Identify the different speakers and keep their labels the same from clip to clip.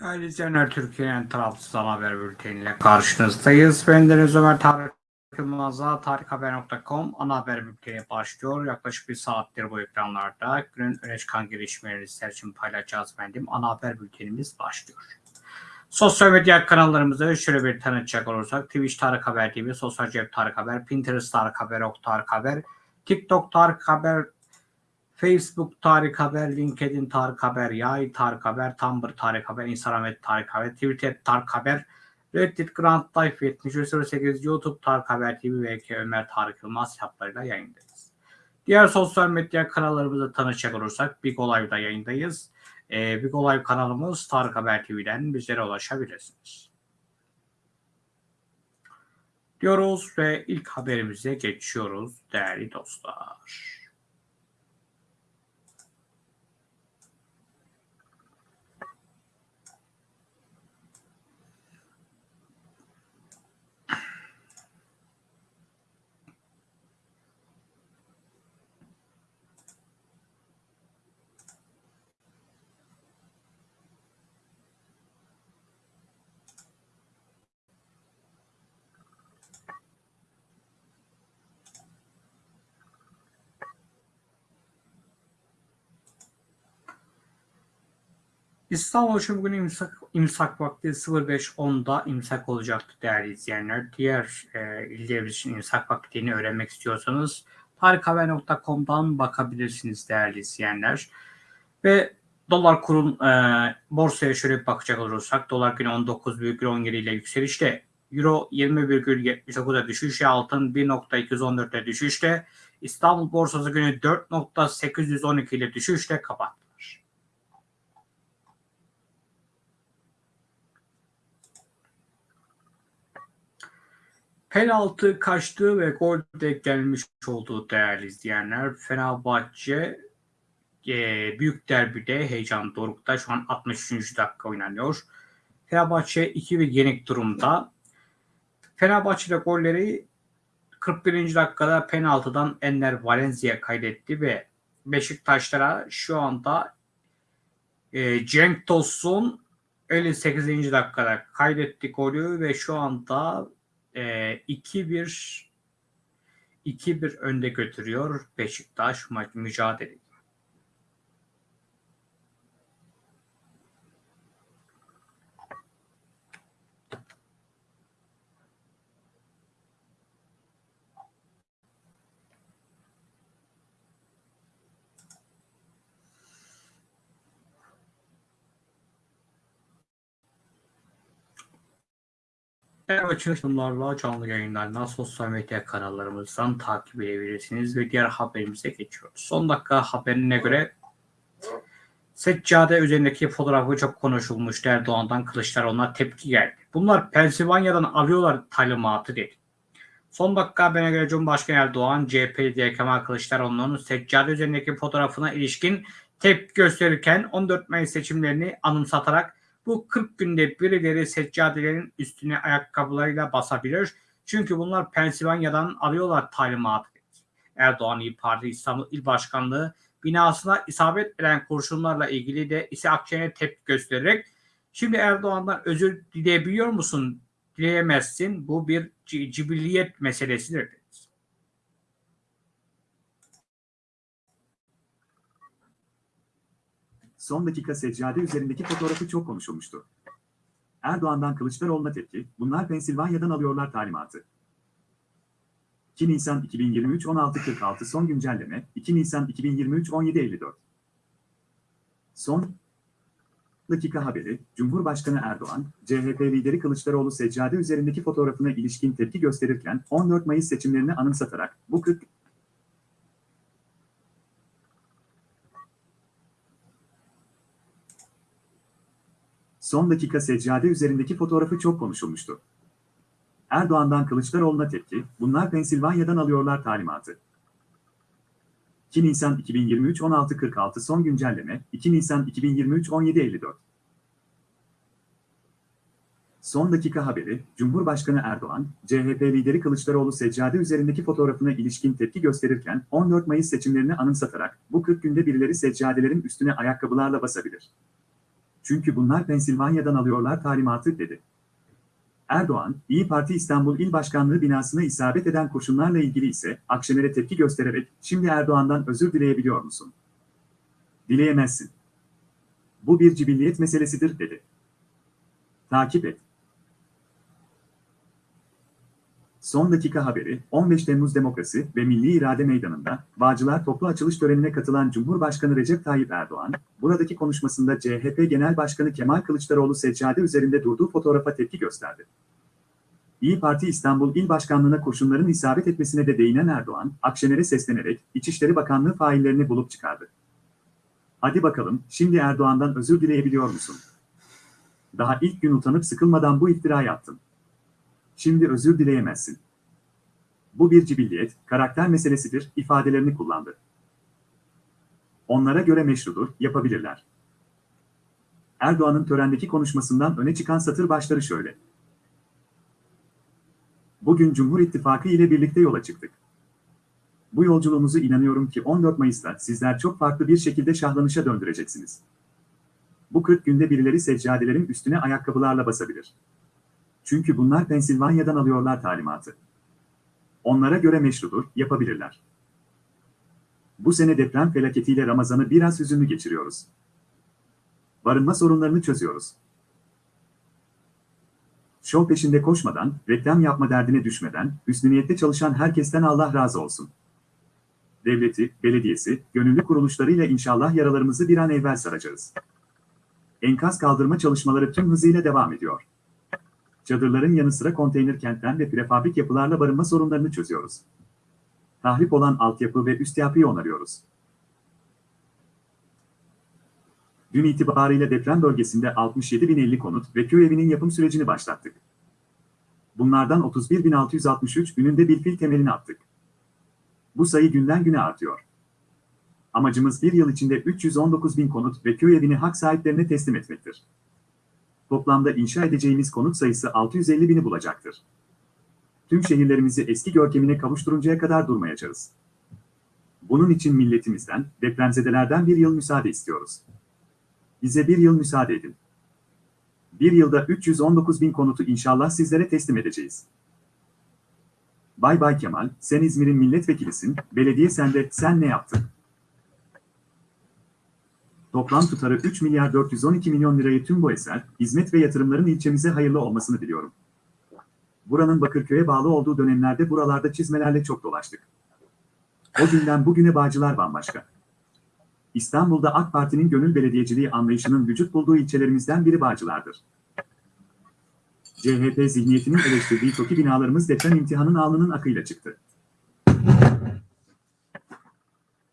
Speaker 1: Değerli izleyenler Türkiye'nin tarafsız haber bülteniyle karşınızdayız. Ben Deniz Ömer Tarık Yılmaz'a tarikhaber.com ana haber bülteni başlıyor. Yaklaşık bir saattir bu ekranlarda günün öne çıkan gelişmeleri sizler için paylaşacağız efendim. Ana haber bültenimiz başlıyor. Sosyal medya kanallarımızı şöyle bir tanıtacak olursak Twitch Tarık Haber TV, Sosyal Cep Tarık Haber, Pinterest Tarık Haber, Ok Tarık Haber, TikTok Tarık Haber, Facebook Tarık Haber, LinkedIn Tarık Haber, Yay Tarık Haber, Tumblr Tarık Haber, Instagram et Tarık Haber, Twitter Tarık Haber, Reddit Grand Life 7308, YouTube Tarık Haber TV ve Ömer Tarık Yılmaz hesaplarıyla yayındayız. Diğer sosyal medya kanallarımızı tanışacak olursak Big Olay'da yayındayız. Ee, Big Olay kanalımız Tarık Haber TV'den bizlere ulaşabilirsiniz. Diyoruz ve ilk haberimize geçiyoruz değerli dostlar. İstanbul için bugün imsak, imsak vakti 05.10'da imsak olacaktı değerli izleyenler. Diğer e, illerimiz için imsak vaktini öğrenmek istiyorsanız tarikhaber.com'dan bakabilirsiniz değerli izleyenler. Ve dolar kurun e, borsaya şöyle bir bakacak olursak dolar günü 19,17 ile yükselişte Euro 20,79'a düşüşte altın 1.214'e düşüşte İstanbul borsası günü 4.812 ile düşüşte kapattı. Penaltı kaçtığı ve gol de gelmiş olduğu değerli izleyenler. Fenerbahçe e, büyük derbide heyecan dorukta. Şu an 63. dakika oynanıyor. Fenerbahçe 2-1 yenik durumda. Fenerbahçe'de golleri 41. dakikada penaltıdan Enner Valencia kaydetti ve Beşiktaşlara şu anda e, Cenk Tosun 58. dakikada kaydetti golü ve şu anda e, 2-1 2-1 önde götürüyor Beşiktaş maç Evet çalışmalarla canlı yayınlardan sosyal medya kanallarımızdan takip edebilirsiniz ve diğer haberimize geçiyoruz. Son dakika haberine göre Seccade üzerindeki fotoğrafı çok konuşulmuştu. Erdoğan'dan Kılıçdaroğlu'na tepki geldi. Bunlar Pensilvanya'dan alıyorlar talimatı dedi. Son dakika haberine göre Cumhurbaşkanı Erdoğan, CHP lideri Kemal Kılıçdaroğlu'nun seccade üzerindeki fotoğrafına ilişkin tepki gösterirken 14 Mayıs seçimlerini anımsatarak bu 40 günde birileri seccadelerin üstüne ayakkabılarıyla basabilir. Çünkü bunlar Pensilvanya'dan alıyorlar talimatı. Erdoğan İYİ Parti İstanbul İl Başkanlığı binasına isabet eden kurşunlarla ilgili de ise Akşener'e tepki göstererek şimdi Erdoğan'dan özür dileyebiliyor musun? Dileyemezsin. Bu bir cibilliyet meselesidir.
Speaker 2: Son dakika seccade üzerindeki fotoğrafı çok konuşulmuştu. Erdoğan'dan Kılıçdaroğlu'na tepki, bunlar Pensilvanya'dan alıyorlar talimatı. 2 Nisan 2023 16.46 son güncelleme, 2 Nisan 2023 17.54. Son dakika haberi, Cumhurbaşkanı Erdoğan, CHP lideri Kılıçdaroğlu seccade üzerindeki fotoğrafına ilişkin tepki gösterirken 14 Mayıs seçimlerini anımsatarak bu 40 Son dakika seccade üzerindeki fotoğrafı çok konuşulmuştu. Erdoğan'dan Kılıçdaroğlu'na tepki, bunlar Pensilvanya'dan alıyorlar talimatı. 2 Nisan 2023 16.46 son güncelleme, 2 Nisan 2023 17.54. Son dakika haberi, Cumhurbaşkanı Erdoğan, CHP lideri Kılıçdaroğlu seccade üzerindeki fotoğrafına ilişkin tepki gösterirken 14 Mayıs seçimlerini anımsatarak bu 40 günde birileri seccadelerin üstüne ayakkabılarla basabilir. Çünkü bunlar Pensilvanya'dan alıyorlar talimatı dedi. Erdoğan, İyi Parti İstanbul İl Başkanlığı binasına isabet eden kurşunlarla ilgili ise Akşener'e tepki göstererek şimdi Erdoğan'dan özür dileyebiliyor musun? Dileyemezsin. Bu bir cibilliyet meselesidir dedi. Takip et. Son dakika haberi, 15 Temmuz Demokrasi ve Milli İrade Meydanı'nda Bağcılar toplu açılış törenine katılan Cumhurbaşkanı Recep Tayyip Erdoğan, buradaki konuşmasında CHP Genel Başkanı Kemal Kılıçdaroğlu seccade üzerinde durduğu fotoğrafa tepki gösterdi. İyi Parti İstanbul İl Başkanlığı'na kurşunların isabet etmesine de değinen Erdoğan, Akşener'e seslenerek İçişleri Bakanlığı faillerini bulup çıkardı. Hadi bakalım, şimdi Erdoğan'dan özür dileyebiliyor musun? Daha ilk gün utanıp sıkılmadan bu iftirayı attın. Şimdi özür dileyemezsin. Bu bir cibilliyet, karakter meselesidir ifadelerini kullandı. Onlara göre meşrudur, yapabilirler. Erdoğan'ın törendeki konuşmasından öne çıkan satır başları şöyle. Bugün Cumhur İttifakı ile birlikte yola çıktık. Bu yolculuğumuzu inanıyorum ki 14 Mayıs'ta sizler çok farklı bir şekilde şahlanışa döndüreceksiniz. Bu 40 günde birileri seccadelerin üstüne ayakkabılarla basabilir. Çünkü bunlar Pensilvanya'dan alıyorlar talimatı. Onlara göre meşrudur, yapabilirler. Bu sene deprem felaketiyle Ramazan'ı biraz hüzünlü geçiriyoruz. Barınma sorunlarını çözüyoruz. Şov peşinde koşmadan, reklam yapma derdine düşmeden, hüsnü niyette çalışan herkesten Allah razı olsun. Devleti, belediyesi, gönüllü kuruluşlarıyla inşallah yaralarımızı bir an evvel saracağız. Enkaz kaldırma çalışmaları tüm hızıyla devam ediyor. Çadırların yanı sıra konteyner kentten ve prefabrik yapılarla barınma sorunlarını çözüyoruz. Tahrip olan altyapı ve üst yapıyı onarıyoruz. Dün itibariyle deprem bölgesinde 67.050 konut ve köy evinin yapım sürecini başlattık. Bunlardan 31.663 gününde bir fil temelini attık. Bu sayı günden güne artıyor. Amacımız bir yıl içinde 319.000 konut ve köy evini hak sahiplerine teslim etmektir. Toplamda inşa edeceğimiz konut sayısı 650 bini bulacaktır. Tüm şehirlerimizi eski görkemine kavuşturuncaya kadar durmayacağız. Bunun için milletimizden, depremzedelerden bir yıl müsaade istiyoruz. Bize bir yıl müsaade edin. Bir yılda 319 bin konutu inşallah sizlere teslim edeceğiz. Bay Bay Kemal, sen İzmir'in milletvekilisin, belediye sende, sen ne yaptın? Toplam tutarı 3 milyar 412 milyon lirayı tüm bu eser, hizmet ve yatırımların ilçemize hayırlı olmasını diliyorum. Buranın Bakırköy'e bağlı olduğu dönemlerde buralarda çizmelerle çok dolaştık. O günden bugüne Bağcılar bambaşka. İstanbul'da AK Parti'nin gönül belediyeciliği anlayışının vücut bulduğu ilçelerimizden biri Bağcılar'dır. CHP zihniyetinin eleştirdiği TOKİ binalarımız deprem imtihanın alnının akıyla çıktı.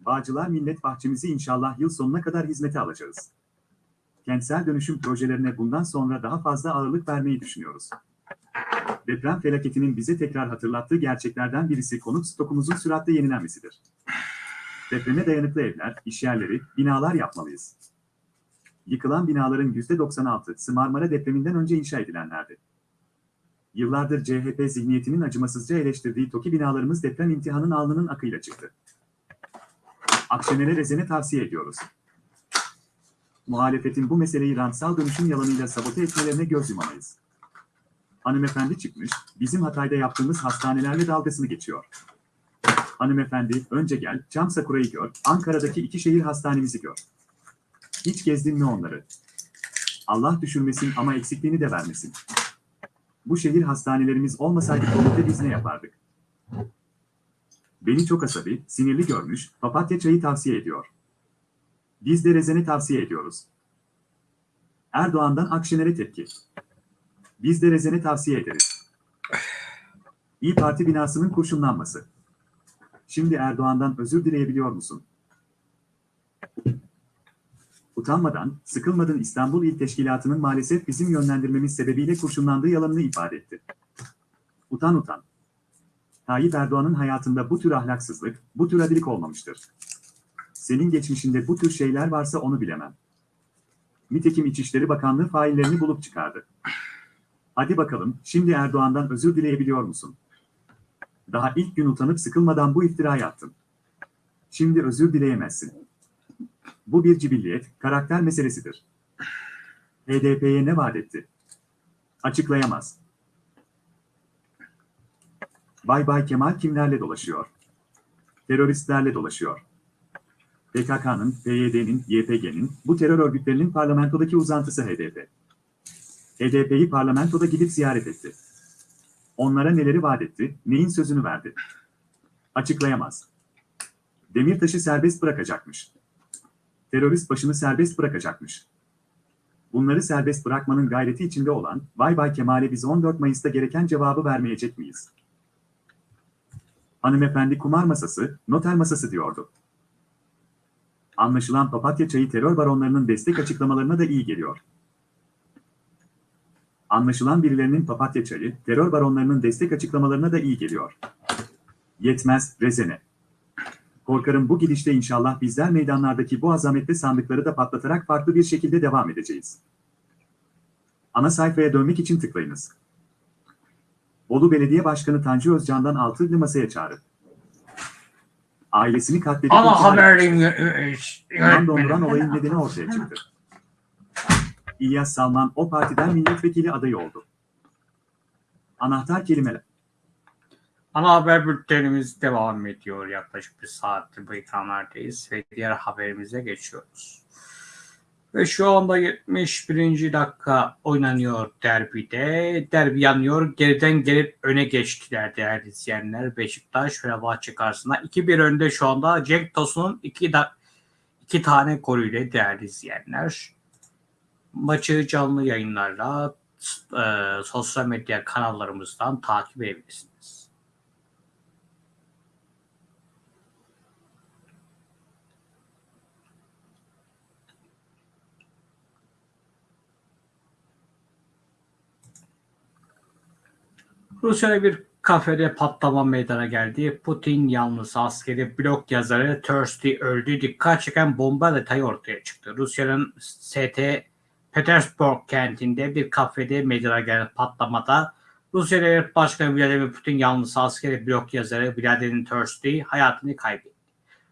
Speaker 2: Bağcılar Millet Bahçemizi inşallah yıl sonuna kadar hizmete alacağız. Kentsel dönüşüm projelerine bundan sonra daha fazla ağırlık vermeyi düşünüyoruz. Deprem felaketinin bize tekrar hatırlattığı gerçeklerden birisi konut stokumuzun süratle yenilenmesidir. Depreme dayanıklı evler, işyerleri, binalar yapmalıyız. Yıkılan binaların %96'sı Marmara depreminden önce inşa edilenlerdi. Yıllardır CHP zihniyetinin acımasızca eleştirdiği TOKİ binalarımız deprem imtihanın alnının akıyla çıktı. Akşener'e rezene tavsiye ediyoruz. Muhalefetin bu meseleyi rantsal dönüşüm yalanıyla sabote etmelerine göz yumamayız. Hanımefendi çıkmış, bizim Hatay'da yaptığımız hastanelerle dalgasını geçiyor. Hanımefendi, önce gel, Çam Sakura'yı gör, Ankara'daki iki şehir hastanemizi gör. Hiç gezdin mi onları? Allah düşürmesin ama eksikliğini de vermesin. Bu şehir hastanelerimiz olmasaydı Covid'de biz ne yapardık? Beni çok asabi, sinirli görmüş, papatya çayı tavsiye ediyor. Biz de rezene tavsiye ediyoruz. Erdoğan'dan Akşener'e tepki. Biz de rezene tavsiye ederiz. İyi Parti binasının kurşunlanması. Şimdi Erdoğan'dan özür dileyebiliyor musun? Utanmadan, sıkılmadan İstanbul İl Teşkilatı'nın maalesef bizim yönlendirmemiz sebebiyle kurşunlandığı yalanını ifade etti. Utan utan. Tayyip Erdoğan'ın hayatında bu tür ahlaksızlık, bu tür adilik olmamıştır. Senin geçmişinde bu tür şeyler varsa onu bilemem. Nitekim İçişleri Bakanlığı faillerini bulup çıkardı. Hadi bakalım, şimdi Erdoğan'dan özür dileyebiliyor musun? Daha ilk gün utanıp sıkılmadan bu iftirayı attın. Şimdi özür dileyemezsin. Bu bir cibilliyet, karakter meselesidir. HDP'ye ne vaat etti? Açıklayamaz. Bay Bay Kemal kimlerle dolaşıyor? Teröristlerle dolaşıyor. PKK'nın, PYD'nin, YPG'nin, bu terör örgütlerinin parlamentodaki uzantısı HDP. HDP'yi parlamentoda gidip ziyaret etti. Onlara neleri vaat etti, neyin sözünü verdi? Açıklayamaz. Demirtaş'ı serbest bırakacakmış. Terörist başını serbest bırakacakmış. Bunları serbest bırakmanın gayreti içinde olan Bay Bay Kemal'e biz 14 Mayıs'ta gereken cevabı vermeyecek miyiz? Hanımefendi kumar masası, noter masası diyordu. Anlaşılan papatya çayı terör baronlarının destek açıklamalarına da iyi geliyor. Anlaşılan birilerinin papatya çayı, terör baronlarının destek açıklamalarına da iyi geliyor. Yetmez, rezene. Korkarım bu gidişte inşallah bizler meydanlardaki bu azametli sandıkları da patlatarak farklı bir şekilde devam edeceğiz. Ana sayfaya dönmek için tıklayınız. Bolu Belediye Başkanı Tanju Özcan'dan altılı masaya çağrı. Ailesini katledip intihar
Speaker 1: haberim.
Speaker 2: Kan donduran olayın nedeni ortaya çıktı. İlyas Salman o partiden milletvekili adayı oldu. Anahtar kelimeler.
Speaker 1: Ana haber bültenimiz devam ediyor. Yaklaşık bir saattir bu ekranlardayız ve diğer haberimize geçiyoruz. Ve şu anda 71. dakika oynanıyor derbide. Derbi yanıyor. Geriden gelip öne geçtiler değerli izleyenler. Beşiktaş Fenerbahçe karşısında 2-1 önde şu anda. Cenk Tosun'un 2 da, iki tane golüyle değerli izleyenler. Maçı canlı yayınlarla e, sosyal medya kanallarımızdan takip edebilirsiniz. Rusya'da bir kafede patlama meydana geldi. Putin yanlısı askeri blog yazarı Thirsty öldü. Dikkat çeken bomba detayı ortaya çıktı. Rusya'nın ST Petersburg kentinde bir kafede meydana gelen patlamada Rusya Devlet Başkanı Vladimir Putin yanlısı askeri blog yazarı Vladimir Thirsty hayatını kaybetti.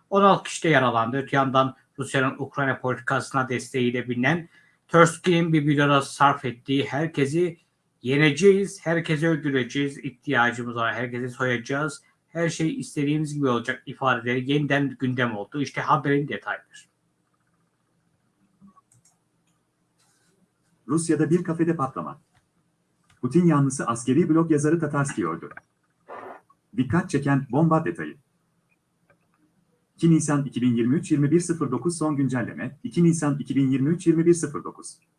Speaker 1: 16 kişi de yaralandı. Öte yandan Rusya'nın Ukrayna politikasına desteğiyle bilinen Thirsty'nin bir videoda sarf ettiği herkesi yeneceğiz, herkesi öldüreceğiz, ihtiyacımız var, herkesi soyacağız, her şey istediğimiz gibi olacak ifadeleri yeniden gündem oldu. İşte haberin detayları.
Speaker 2: Rusya'da bir kafede patlama. Putin yanlısı askeri blog yazarı Tatarski öldü. Dikkat çeken bomba detayı. 2 Nisan 2023 21.09 son güncelleme 2 Nisan 2023 21.09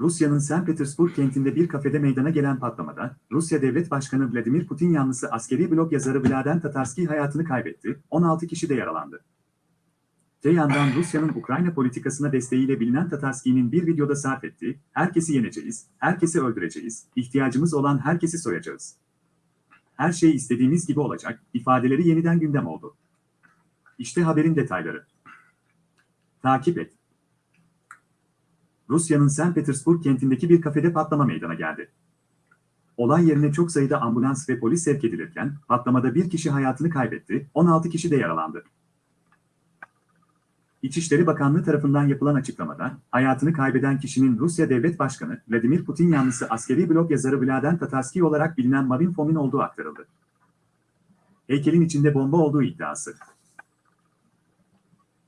Speaker 2: Rusya'nın St. Petersburg kentinde bir kafede meydana gelen patlamada, Rusya Devlet Başkanı Vladimir Putin yanlısı askeri blog yazarı Vladen Tatarski hayatını kaybetti, 16 kişi de yaralandı. Te yandan Rusya'nın Ukrayna politikasına desteğiyle bilinen Tatarski'nin bir videoda sarf ettiği, herkesi yeneceğiz, herkesi öldüreceğiz, ihtiyacımız olan herkesi soyacağız. Her şey istediğimiz gibi olacak, ifadeleri yeniden gündem oldu. İşte haberin detayları. Takip et. Rusya'nın St. Petersburg kentindeki bir kafede patlama meydana geldi. Olay yerine çok sayıda ambulans ve polis sevk edilirken patlamada bir kişi hayatını kaybetti, 16 kişi de yaralandı. İçişleri Bakanlığı tarafından yapılan açıklamada, hayatını kaybeden kişinin Rusya Devlet Başkanı Vladimir Putin yanlısı askeri blog yazarı Vladen Tatarski olarak bilinen Marin Fomin olduğu aktarıldı. Heykelin içinde bomba olduğu iddiası.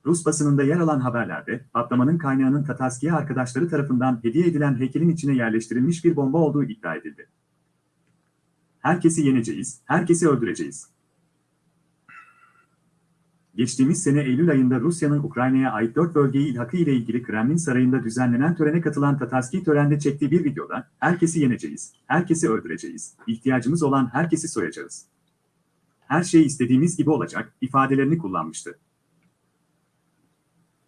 Speaker 2: Rus basınında yer alan haberlerde patlamanın kaynağının Tatarski'ye arkadaşları tarafından hediye edilen heykelin içine yerleştirilmiş bir bomba olduğu iddia edildi. Herkesi yeneceğiz, herkesi öldüreceğiz. Geçtiğimiz sene Eylül ayında Rusya'nın Ukrayna'ya ait dört bölgeyi ilhakı ile ilgili Kremlin Sarayı'nda düzenlenen törene katılan Tatarski törende çektiği bir videoda herkesi yeneceğiz, herkesi öldüreceğiz, ihtiyacımız olan herkesi soyacağız. Her şey istediğimiz gibi olacak ifadelerini kullanmıştı.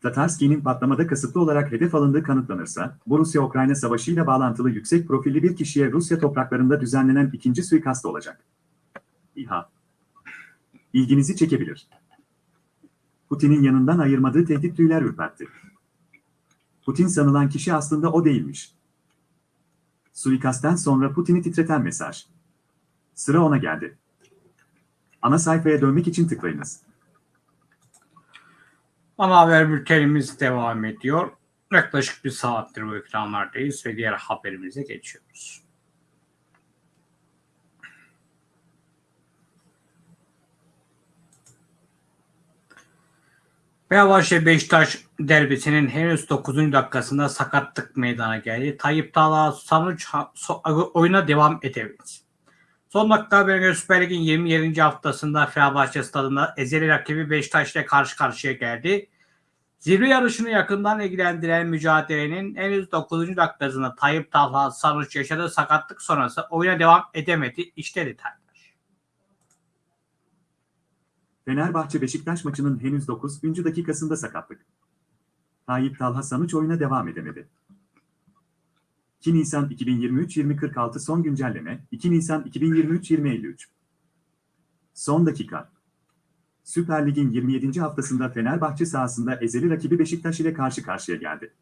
Speaker 2: Tatarski'nin patlamada kasıtlı olarak hedef alındığı kanıtlanırsa, bu Rusya-Ukrayna savaşıyla bağlantılı yüksek profilli bir kişiye Rusya topraklarında düzenlenen ikinci suikast olacak. İHA. İlginizi çekebilir. Putin'in yanından ayırmadığı tehdit tüyler ürpertti. Putin sanılan kişi aslında o değilmiş. Suikastten sonra Putin'i titreten mesaj. Sıra ona geldi. Ana sayfaya dönmek için tıklayınız.
Speaker 1: Ana haber bültenimiz devam ediyor. Yaklaşık bir saattir bu ekranlardayız ve diğer haberimize geçiyoruz. Fenerbahçe Beşiktaş derbisinin henüz 9. dakikasında sakatlık meydana geldi. Tayyip Talha sonuç so- oyuna devam edemedi. Son dakika haberine Süper Lig'in 27. haftasında Fenerbahçe stadında ezeli rakibi Beşiktaş ile karşı karşıya geldi. Zirve yarışını yakından ilgilendiren mücadelenin henüz 9. dakikasında Tayyip Talha Sarıç yaşadığı sakatlık sonrası oyuna devam edemedi. İşte detaylar.
Speaker 2: Fenerbahçe Beşiktaş maçının henüz 9. dakikasında sakatlık. Tayyip Talha Sanuç oyuna devam edemedi. 2 Nisan 2023-2046 son güncelleme 2 Nisan 2023-2053 Son dakika Süper Lig'in 27. haftasında Fenerbahçe sahasında ezeli rakibi Beşiktaş ile karşı karşıya geldi.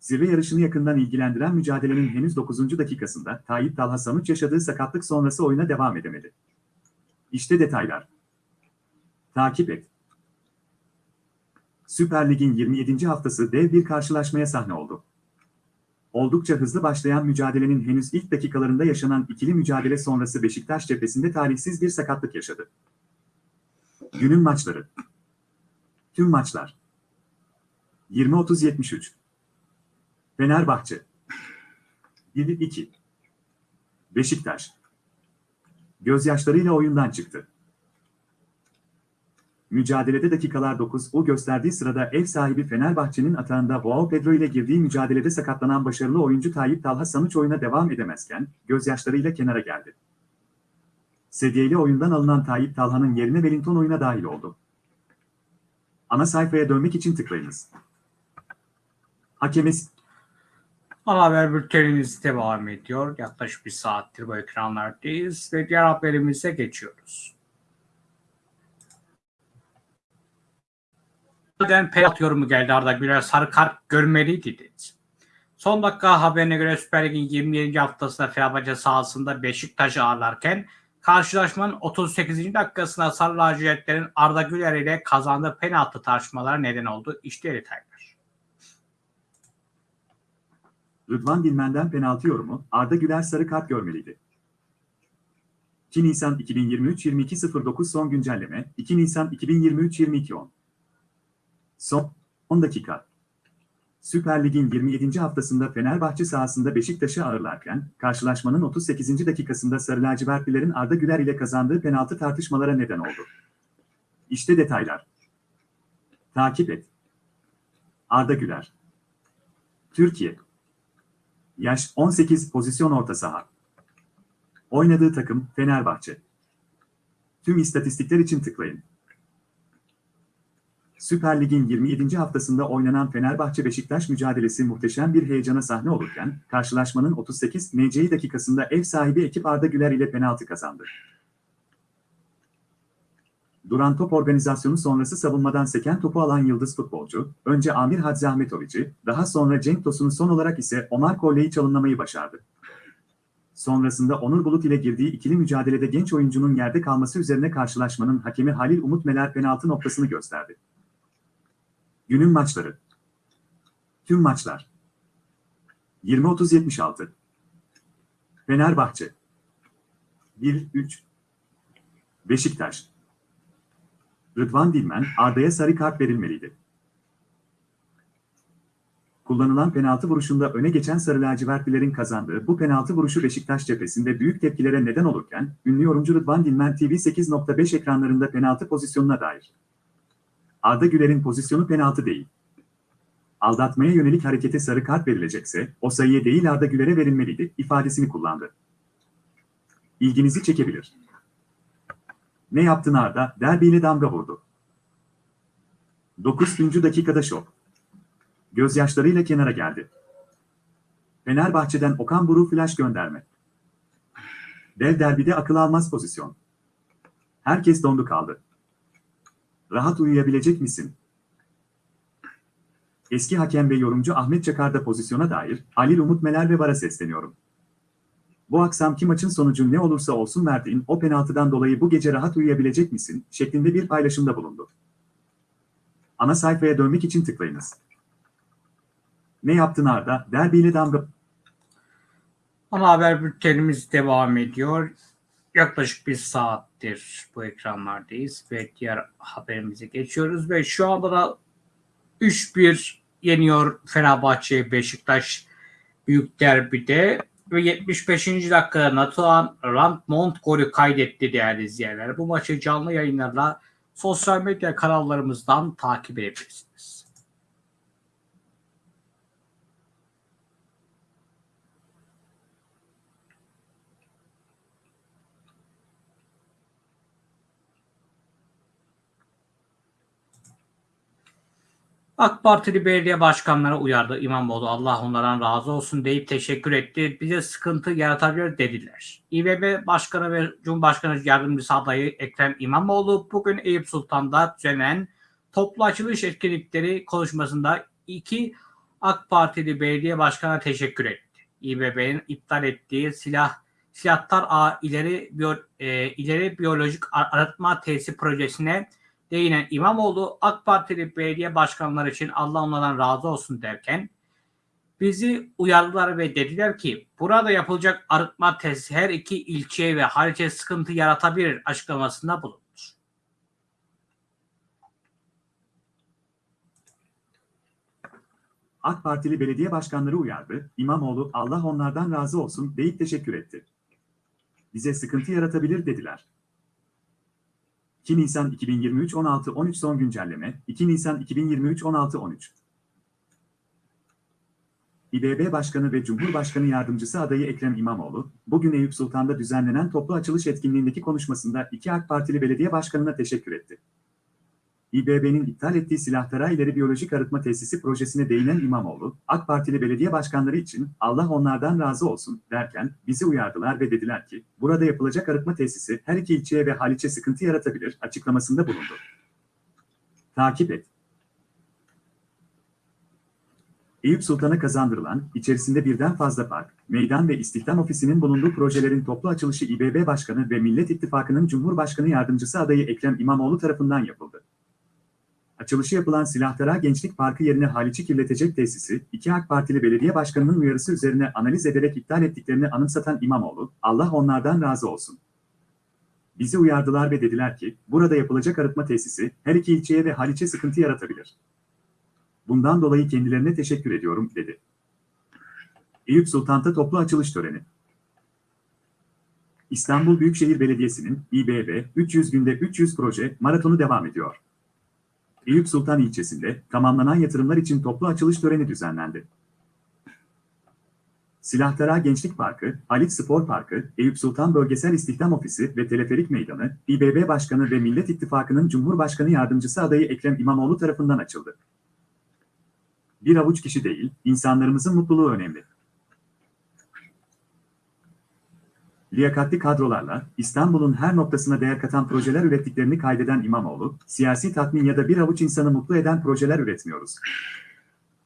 Speaker 2: Zirve yarışını yakından ilgilendiren mücadelenin henüz 9. dakikasında Tayyip Talha Sanuç yaşadığı sakatlık sonrası oyuna devam edemedi. İşte detaylar. Takip et. Süper Lig'in 27. haftası dev bir karşılaşmaya sahne oldu. Oldukça hızlı başlayan mücadelenin henüz ilk dakikalarında yaşanan ikili mücadele sonrası Beşiktaş cephesinde tarihsiz bir sakatlık yaşadı. Günün maçları. Tüm maçlar. 20-30-73. Fenerbahçe. 7-2. Beşiktaş. Gözyaşlarıyla oyundan çıktı. Mücadelede dakikalar 9 o gösterdiği sırada ev sahibi Fenerbahçe'nin atağında Joao Pedro ile girdiği mücadelede sakatlanan başarılı oyuncu Tayyip Talha Sanuç oyuna devam edemezken gözyaşlarıyla kenara geldi. Sedyeli oyundan alınan Tayyip Talha'nın yerine Wellington oyuna dahil oldu. Ana sayfaya dönmek için tıklayınız. Hakeme
Speaker 1: Ana haber bültenimiz devam ediyor. Yaklaşık bir saattir bu ekranlardayız ve diğer haberimize geçiyoruz. Neden penaltı yorumu geldi Arda Güler sarı kart görmeliydi dedi. Son dakika haberine göre Süper Lig'in 27. haftasında Fenerbahçe sahasında Beşiktaş'ı ağırlarken karşılaşmanın 38. dakikasında Sarı Lacivertlerin Arda Güler ile kazandığı penaltı tartışmaları neden oldu. İşte detaylar.
Speaker 2: Rıdvan Dilmen'den penaltı yorumu, Arda Güler sarı kart görmeliydi. 2 Nisan 2023-22.09 son güncelleme, 2 Nisan 2023-22.10 Son 10 dakika. Süper Lig'in 27. haftasında Fenerbahçe sahasında Beşiktaş'ı ağırlarken, karşılaşmanın 38. dakikasında Sarı Lacivertlilerin Arda Güler ile kazandığı penaltı tartışmalara neden oldu. İşte detaylar. Takip et. Arda Güler. Türkiye. Yaş 18 pozisyon orta saha. Oynadığı takım Fenerbahçe. Tüm istatistikler için tıklayın. Süper Lig'in 27. haftasında oynanan Fenerbahçe-Beşiktaş mücadelesi muhteşem bir heyecana sahne olurken, karşılaşmanın 38 NC dakikasında ev sahibi ekip Arda Güler ile penaltı kazandı. Duran top organizasyonu sonrası savunmadan seken topu alan yıldız futbolcu, önce Amir Hadzi Ahmetoviç'i, daha sonra Cenk Tosun'u son olarak ise Omar Kolle'yi çalımlamayı başardı. Sonrasında Onur Bulut ile girdiği ikili mücadelede genç oyuncunun yerde kalması üzerine karşılaşmanın hakemi Halil Umut Meler penaltı noktasını gösterdi. Günün maçları. Tüm maçlar. 20-30-76. Fenerbahçe. 1-3. Beşiktaş. Rıdvan Dilmen, Arda'ya sarı kart verilmeliydi. Kullanılan penaltı vuruşunda öne geçen Sarı Lacivertlilerin kazandığı bu penaltı vuruşu Beşiktaş cephesinde büyük tepkilere neden olurken, ünlü yorumcu Rıdvan Dilmen TV 8.5 ekranlarında penaltı pozisyonuna dair. Arda Güler'in pozisyonu penaltı değil. Aldatmaya yönelik harekete sarı kart verilecekse, o sayıya değil Arda Güler'e verilmeliydi ifadesini kullandı. İlginizi çekebilir. Ne yaptın Arda? Derbiyle damga vurdu. 9. dakikada şok. Gözyaşlarıyla kenara geldi. Fenerbahçe'den Okan Buruk flash gönderme. Dev derbide akıl almaz pozisyon. Herkes dondu kaldı. Rahat uyuyabilecek misin? Eski hakem ve yorumcu Ahmet Çakar'da pozisyona dair Halil Umut Meler ve VAR'a sesleniyorum. Bu akşamki maçın sonucu ne olursa olsun verdiğin o penaltıdan dolayı bu gece rahat uyuyabilecek misin? şeklinde bir paylaşımda bulundu. Ana sayfaya dönmek için tıklayınız. Ne yaptın Arda? Derbiyle damga...
Speaker 1: Ana haber bültenimiz devam ediyor. Yaklaşık bir saattir bu ekranlardayız ve diğer haberimize geçiyoruz ve şu anda da 3-1 yeniyor Fenerbahçe Beşiktaş büyük derbide ve 75. dakikada Natuan Randmont golü kaydetti değerli izleyenler. Bu maçı canlı yayınlarla sosyal medya kanallarımızdan takip edebilirsiniz. AK Partili belediye başkanları uyardı. İmamoğlu Allah onlardan razı olsun deyip teşekkür etti. Bize sıkıntı yaratabilir dediler. İBB Başkanı ve Cumhurbaşkanı Yardımcısı adayı Ekrem İmamoğlu bugün Eyüp Sultan'da düzenlenen toplu açılış etkinlikleri konuşmasında iki AK Partili belediye başkanına teşekkür etti. İBB'nin iptal ettiği silah silahtar A ileri, biyo, e, ileri biyolojik arıtma tesisi projesine değinen İmamoğlu AK Partili belediye başkanları için Allah onlardan razı olsun derken bizi uyardılar ve dediler ki burada yapılacak arıtma tesisi her iki ilçeye ve harice sıkıntı yaratabilir açıklamasında bulundu.
Speaker 2: AK Partili belediye başkanları uyardı. İmamoğlu Allah onlardan razı olsun deyip teşekkür etti. Bize sıkıntı yaratabilir dediler. 2 Nisan 2023 16 13 son güncelleme 2 Nisan 2023 16 13 İBB Başkanı ve Cumhurbaşkanı Yardımcısı adayı Ekrem İmamoğlu, bugün Eyüp Sultan'da düzenlenen toplu açılış etkinliğindeki konuşmasında iki AK Partili belediye başkanına teşekkür etti. İBB'nin iptal ettiği silahtara ileri biyolojik arıtma tesisi projesine değinen İmamoğlu, AK Partili belediye başkanları için Allah onlardan razı olsun derken bizi uyardılar ve dediler ki burada yapılacak arıtma tesisi her iki ilçeye ve Haliç'e sıkıntı yaratabilir açıklamasında bulundu. Takip et. Eyüp Sultan'a kazandırılan, içerisinde birden fazla park, meydan ve istihdam ofisinin bulunduğu projelerin toplu açılışı İBB Başkanı ve Millet İttifakı'nın Cumhurbaşkanı Yardımcısı adayı Ekrem İmamoğlu tarafından yapıldı. Açılışı yapılan Silahtara Gençlik Parkı yerine Haliç'i kirletecek tesisi, iki AK Partili belediye başkanının uyarısı üzerine analiz ederek iptal ettiklerini anımsatan İmamoğlu, Allah onlardan razı olsun. Bizi uyardılar ve dediler ki, burada yapılacak arıtma tesisi, her iki ilçeye ve Haliç'e sıkıntı yaratabilir. Bundan dolayı kendilerine teşekkür ediyorum, dedi. Eyüp Sultan'ta toplu açılış töreni. İstanbul Büyükşehir Belediyesi'nin İBB 300 günde 300 proje maratonu devam ediyor. Eyüp Sultan ilçesinde tamamlanan yatırımlar için toplu açılış töreni düzenlendi. Silahtara Gençlik Parkı, Halit Spor Parkı, Eyüp Sultan Bölgesel İstihdam Ofisi ve Teleferik Meydanı, İBB Başkanı ve Millet İttifakı'nın Cumhurbaşkanı Yardımcısı adayı Ekrem İmamoğlu tarafından açıldı. Bir avuç kişi değil, insanlarımızın mutluluğu önemli. Liyakatli kadrolarla İstanbul'un her noktasına değer katan projeler ürettiklerini kaydeden İmamoğlu, siyasi tatmin ya da bir avuç insanı mutlu eden projeler üretmiyoruz.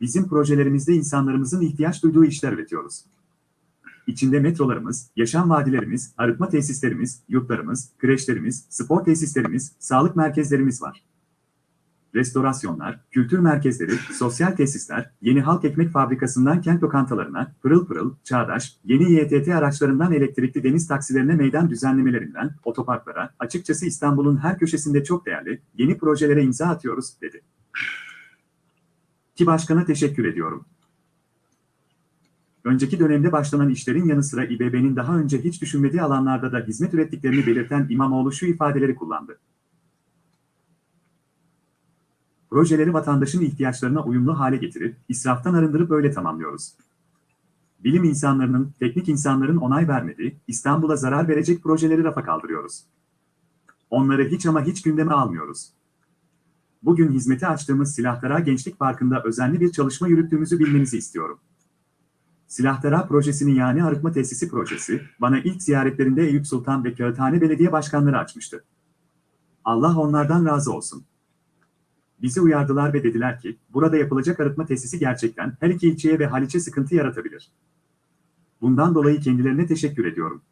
Speaker 2: Bizim projelerimizde insanlarımızın ihtiyaç duyduğu işler üretiyoruz. İçinde metrolarımız, yaşam vadilerimiz, arıtma tesislerimiz, yurtlarımız, kreşlerimiz, spor tesislerimiz, sağlık merkezlerimiz var restorasyonlar, kültür merkezleri, sosyal tesisler, yeni halk ekmek fabrikasından kent lokantalarına, pırıl pırıl, çağdaş, yeni YTT araçlarından elektrikli deniz taksilerine meydan düzenlemelerinden, otoparklara, açıkçası İstanbul'un her köşesinde çok değerli, yeni projelere imza atıyoruz, dedi. Ki başkana teşekkür ediyorum. Önceki dönemde başlanan işlerin yanı sıra İBB'nin daha önce hiç düşünmediği alanlarda da hizmet ürettiklerini belirten İmamoğlu şu ifadeleri kullandı. Projeleri vatandaşın ihtiyaçlarına uyumlu hale getirip, israftan arındırıp öyle tamamlıyoruz. Bilim insanlarının, teknik insanların onay vermediği, İstanbul'a zarar verecek projeleri rafa kaldırıyoruz. Onları hiç ama hiç gündeme almıyoruz. Bugün hizmete açtığımız Silahtara Gençlik Parkı'nda özenli bir çalışma yürüttüğümüzü bilmenizi istiyorum. Silahtara projesinin yani arıtma tesisi projesi, bana ilk ziyaretlerinde Eyüp Sultan ve Kağıthane Belediye Başkanları açmıştı. Allah onlardan razı olsun. Bizi uyardılar ve dediler ki, burada yapılacak arıtma tesisi gerçekten her iki ilçeye ve Haliç'e sıkıntı yaratabilir. Bundan dolayı kendilerine teşekkür ediyorum.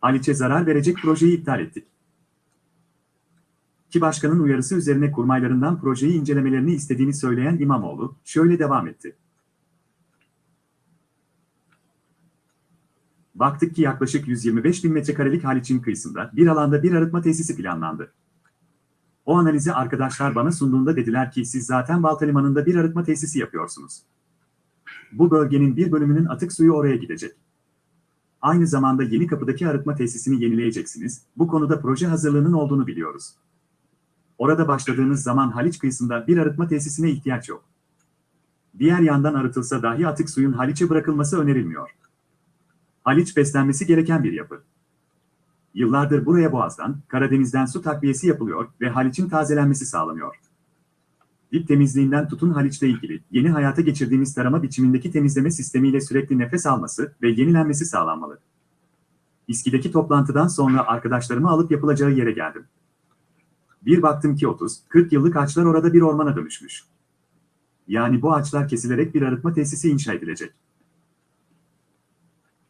Speaker 2: Haliç'e zarar verecek projeyi iptal ettik. Ki başkanın uyarısı üzerine kurmaylarından projeyi incelemelerini istediğini söyleyen İmamoğlu, şöyle devam etti. Baktık ki yaklaşık 125 bin metrekarelik Haliç'in kıyısında bir alanda bir arıtma tesisi planlandı. O analizi arkadaşlar bana sunduğunda dediler ki siz zaten Balta Limanı'nda bir arıtma tesisi yapıyorsunuz. Bu bölgenin bir bölümünün atık suyu oraya gidecek. Aynı zamanda yeni kapıdaki arıtma tesisini yenileyeceksiniz. Bu konuda proje hazırlığının olduğunu biliyoruz. Orada başladığınız zaman Haliç kıyısında bir arıtma tesisine ihtiyaç yok. Diğer yandan arıtılsa dahi atık suyun Haliç'e bırakılması önerilmiyor. Haliç beslenmesi gereken bir yapı. Yıllardır buraya Boğaz'dan, Karadeniz'den su takviyesi yapılıyor ve Haliç'in tazelenmesi sağlanıyor. Dip temizliğinden tutun Haliç'le ilgili yeni hayata geçirdiğimiz tarama biçimindeki temizleme sistemiyle sürekli nefes alması ve yenilenmesi sağlanmalı. İSKİ'deki toplantıdan sonra arkadaşlarımı alıp yapılacağı yere geldim. Bir baktım ki 30-40 yıllık ağaçlar orada bir ormana dönüşmüş. Yani bu ağaçlar kesilerek bir arıtma tesisi inşa edilecek.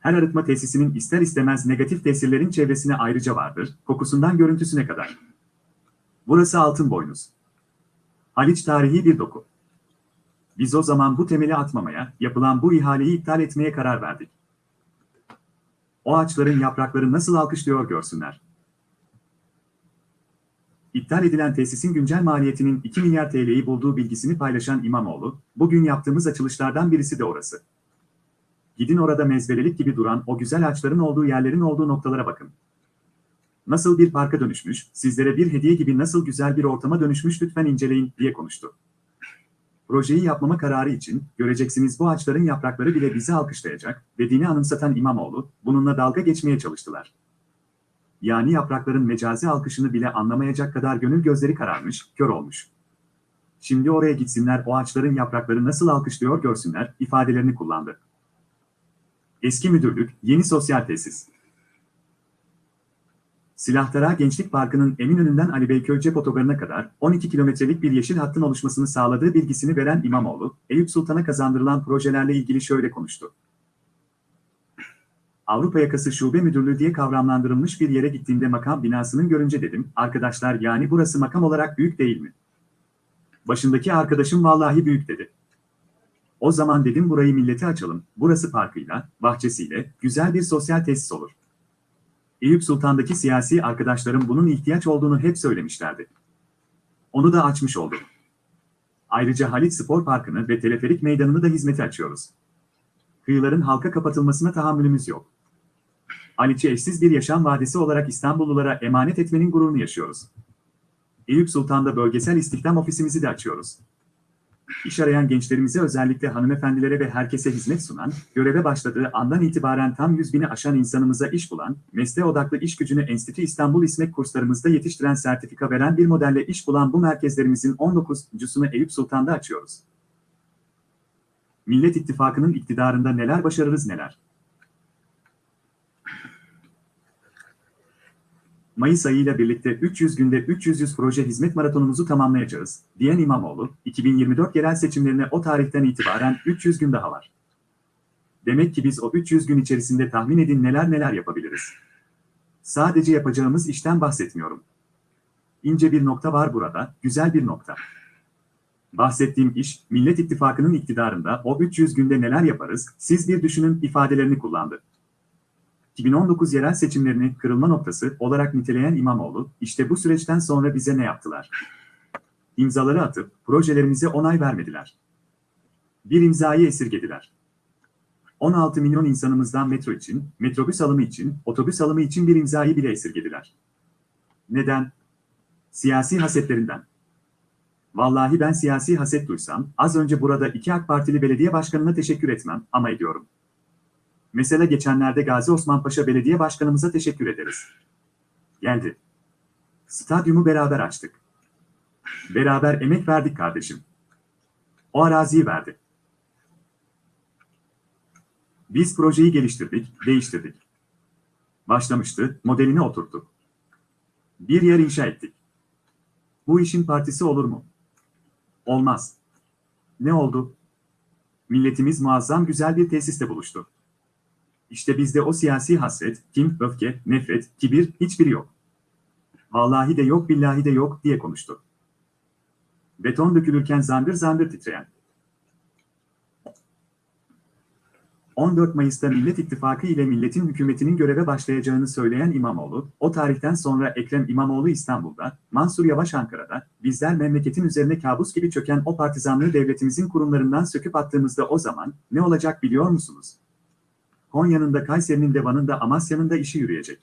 Speaker 2: Her arıtma tesisinin ister istemez negatif tesirlerin çevresine ayrıca vardır, kokusundan görüntüsüne kadar. Burası altın boynuz. Haliç tarihi bir doku. Biz o zaman bu temeli atmamaya, yapılan bu ihaleyi iptal etmeye karar verdik. O ağaçların yaprakları nasıl alkışlıyor görsünler. İptal edilen tesisin güncel maliyetinin 2 milyar TL'yi bulduğu bilgisini paylaşan İmamoğlu, bugün yaptığımız açılışlardan birisi de orası. Gidin orada mezbelelik gibi duran o güzel ağaçların olduğu yerlerin olduğu noktalara bakın. Nasıl bir parka dönüşmüş, sizlere bir hediye gibi nasıl güzel bir ortama dönüşmüş lütfen inceleyin, diye konuştu. Projeyi yapmama kararı için, göreceksiniz bu ağaçların yaprakları bile bizi alkışlayacak, dediğini anımsatan İmamoğlu, bununla dalga geçmeye çalıştılar. Yani yaprakların mecazi alkışını bile anlamayacak kadar gönül gözleri kararmış, kör olmuş. Şimdi oraya gitsinler o ağaçların yaprakları nasıl alkışlıyor görsünler, ifadelerini kullandı. Eski müdürlük, yeni sosyal tesis. Silahtara Gençlik Parkı'nın Eminönü'nden Ali Beyköy cep kadar 12 kilometrelik bir yeşil hattın oluşmasını sağladığı bilgisini veren İmamoğlu, Eyüp Sultan'a kazandırılan projelerle ilgili şöyle konuştu. Avrupa Yakası Şube Müdürlüğü diye kavramlandırılmış bir yere gittiğimde makam binasının görünce dedim, arkadaşlar yani burası makam olarak büyük değil mi? Başındaki arkadaşım vallahi büyük dedi. O zaman dedim burayı millete açalım, burası parkıyla, bahçesiyle, güzel bir sosyal tesis olur. Eyüp Sultan'daki siyasi arkadaşlarım bunun ihtiyaç olduğunu hep söylemişlerdi. Onu da açmış olduk. Ayrıca Halit Spor Parkı'nı ve Teleferik Meydanı'nı da hizmete açıyoruz. Kıyıların halka kapatılmasına tahammülümüz yok. Haliç'i eşsiz bir yaşam vadisi olarak İstanbullulara emanet etmenin gururunu yaşıyoruz. Eyüp Sultan'da bölgesel istihdam ofisimizi de açıyoruz. İş arayan gençlerimize özellikle hanımefendilere ve herkese hizmet sunan, göreve başladığı andan itibaren tam 100 bini aşan insanımıza iş bulan, mesleğe odaklı iş gücünü Enstitü İstanbul İSMEK kurslarımızda yetiştiren sertifika veren bir modelle iş bulan bu merkezlerimizin 19.sunu Eyüp Sultan'da açıyoruz. Millet İttifakı'nın iktidarında neler başarırız neler. Mayıs ayıyla birlikte 300 günde 300 proje hizmet maratonumuzu tamamlayacağız, diyen İmamoğlu, 2024 yerel seçimlerine o tarihten itibaren 300 gün daha var. Demek ki biz o 300 gün içerisinde tahmin edin neler neler yapabiliriz. Sadece yapacağımız işten bahsetmiyorum. İnce bir nokta var burada, güzel bir nokta. Bahsettiğim iş, Millet İttifakı'nın iktidarında o 300 günde neler yaparız, siz bir düşünün ifadelerini kullandı. 2019 yerel seçimlerini kırılma noktası olarak niteleyen İmamoğlu, işte bu süreçten sonra bize ne yaptılar? İmzaları atıp projelerimize onay vermediler. Bir imzayı esirgediler. 16 milyon insanımızdan metro için, metrobüs alımı için, otobüs alımı için bir imzayı bile esirgediler. Neden? Siyasi hasetlerinden. Vallahi ben siyasi haset duysam, az önce burada iki AK Partili belediye başkanına teşekkür etmem ama ediyorum. Mesela geçenlerde Gazi Osman Paşa Belediye Başkanımıza teşekkür ederiz. Geldi. Stadyumu beraber açtık. Beraber emek verdik kardeşim. O araziyi verdi. Biz projeyi geliştirdik, değiştirdik. Başlamıştı, modelini oturttuk. Bir yer inşa ettik. Bu işin partisi olur mu? Olmaz. Ne oldu? Milletimiz muazzam güzel bir tesiste buluştu. İşte bizde o siyasi hasret, kim, öfke, nefret, kibir hiçbiri yok. Vallahi de yok billahi de yok diye konuştu. Beton dökülürken zangır zangır titreyen. 14 Mayıs'ta Millet İttifakı ile milletin hükümetinin göreve başlayacağını söyleyen İmamoğlu, o tarihten sonra Ekrem İmamoğlu İstanbul'da, Mansur Yavaş Ankara'da, bizler memleketin üzerine kabus gibi çöken o partizanlığı devletimizin kurumlarından söküp attığımızda o zaman ne olacak biliyor musunuz? Konya'nın da Kayseri'nin de Van'ın da Amasya'nın da işi yürüyecek.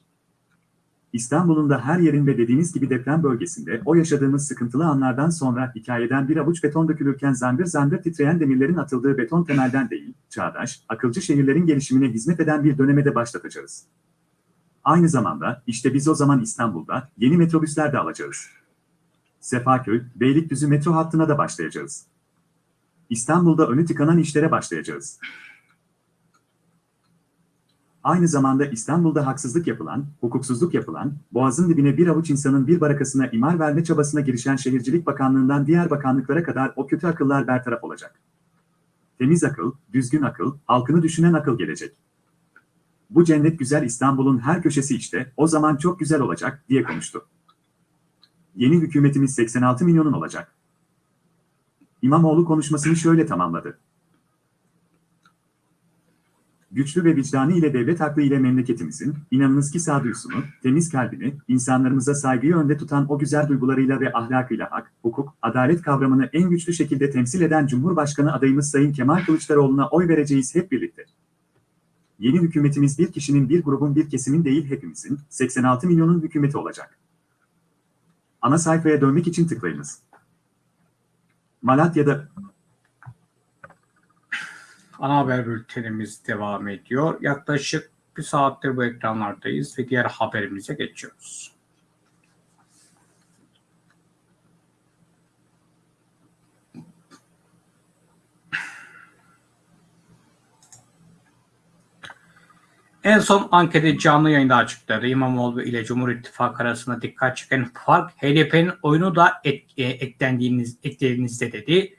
Speaker 2: İstanbul'un da her yerin ve dediğiniz gibi deprem bölgesinde o yaşadığımız sıkıntılı anlardan sonra hikayeden bir avuç beton dökülürken zangır zangır titreyen demirlerin atıldığı beton temelden değil, çağdaş, akılcı şehirlerin gelişimine hizmet eden bir döneme de başlatacağız. Aynı zamanda işte biz o zaman İstanbul'da yeni metrobüsler de alacağız. Sefaköy, Beylikdüzü metro hattına da başlayacağız. İstanbul'da önü tıkanan işlere başlayacağız. Aynı zamanda İstanbul'da haksızlık yapılan, hukuksuzluk yapılan, boğazın dibine bir avuç insanın bir barakasına imar verme çabasına girişen Şehircilik Bakanlığı'ndan diğer bakanlıklara kadar o kötü akıllar bertaraf olacak. Temiz akıl, düzgün akıl, halkını düşünen akıl gelecek. Bu cennet güzel İstanbul'un her köşesi işte, o zaman çok güzel olacak, diye konuştu. Yeni hükümetimiz 86 milyonun olacak. İmamoğlu konuşmasını şöyle tamamladı güçlü ve vicdanı ile devlet aklı ile memleketimizin, inanınız ki sağduyusunu, temiz kalbini, insanlarımıza saygıyı önde tutan o güzel duygularıyla ve ahlakıyla hak, hukuk, adalet kavramını en güçlü şekilde temsil eden Cumhurbaşkanı adayımız Sayın Kemal Kılıçdaroğlu'na oy vereceğiz hep birlikte. Yeni hükümetimiz bir kişinin, bir grubun, bir kesimin değil hepimizin, 86 milyonun hükümeti olacak. Ana sayfaya dönmek için tıklayınız. Malatya'da
Speaker 1: Ana haber bültenimiz devam ediyor. Yaklaşık bir saattir bu ekranlardayız ve diğer haberimize geçiyoruz. En son anketi canlı yayında açıkladı. İmamoğlu ile Cumhur İttifakı arasında dikkat çeken fark HDP'nin oyunu da et, e, eklendiğiniz, eklediğinizde dedi.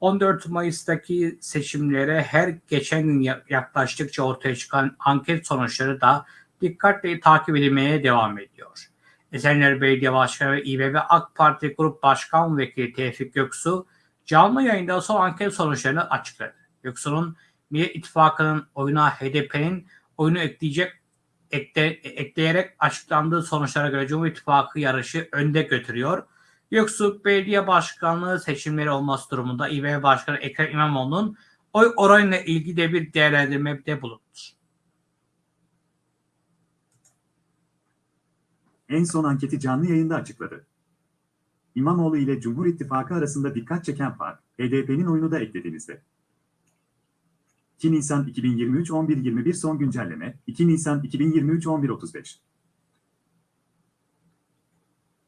Speaker 1: 14 Mayıs'taki seçimlere her geçen gün yaklaştıkça ortaya çıkan anket sonuçları da dikkatle takip edilmeye devam ediyor. Esenler Belediye Başkanı ve İBB AK Parti Grup Başkan Vekili Tevfik Göksu canlı yayında son anket sonuçlarını açıkladı. Göksu'nun Millet İttifakı'nın oyuna HDP'nin oyunu ekleyecek ekle, ekleyerek açıklandığı sonuçlara göre Cumhur İttifakı yarışı önde götürüyor. Göksu Belediye Başkanlığı seçimleri olması durumunda İBB Başkanı Ekrem İmamoğlu'nun oy oranıyla ilgili de bir değerlendirmede bulundu.
Speaker 2: En son anketi canlı yayında açıkladı. İmamoğlu ile Cumhur İttifakı arasında dikkat çeken fark, HDP'nin oyunu da eklediğinizde. 2 Nisan 2023 11.21 son güncelleme, 2 Nisan 2023 11.35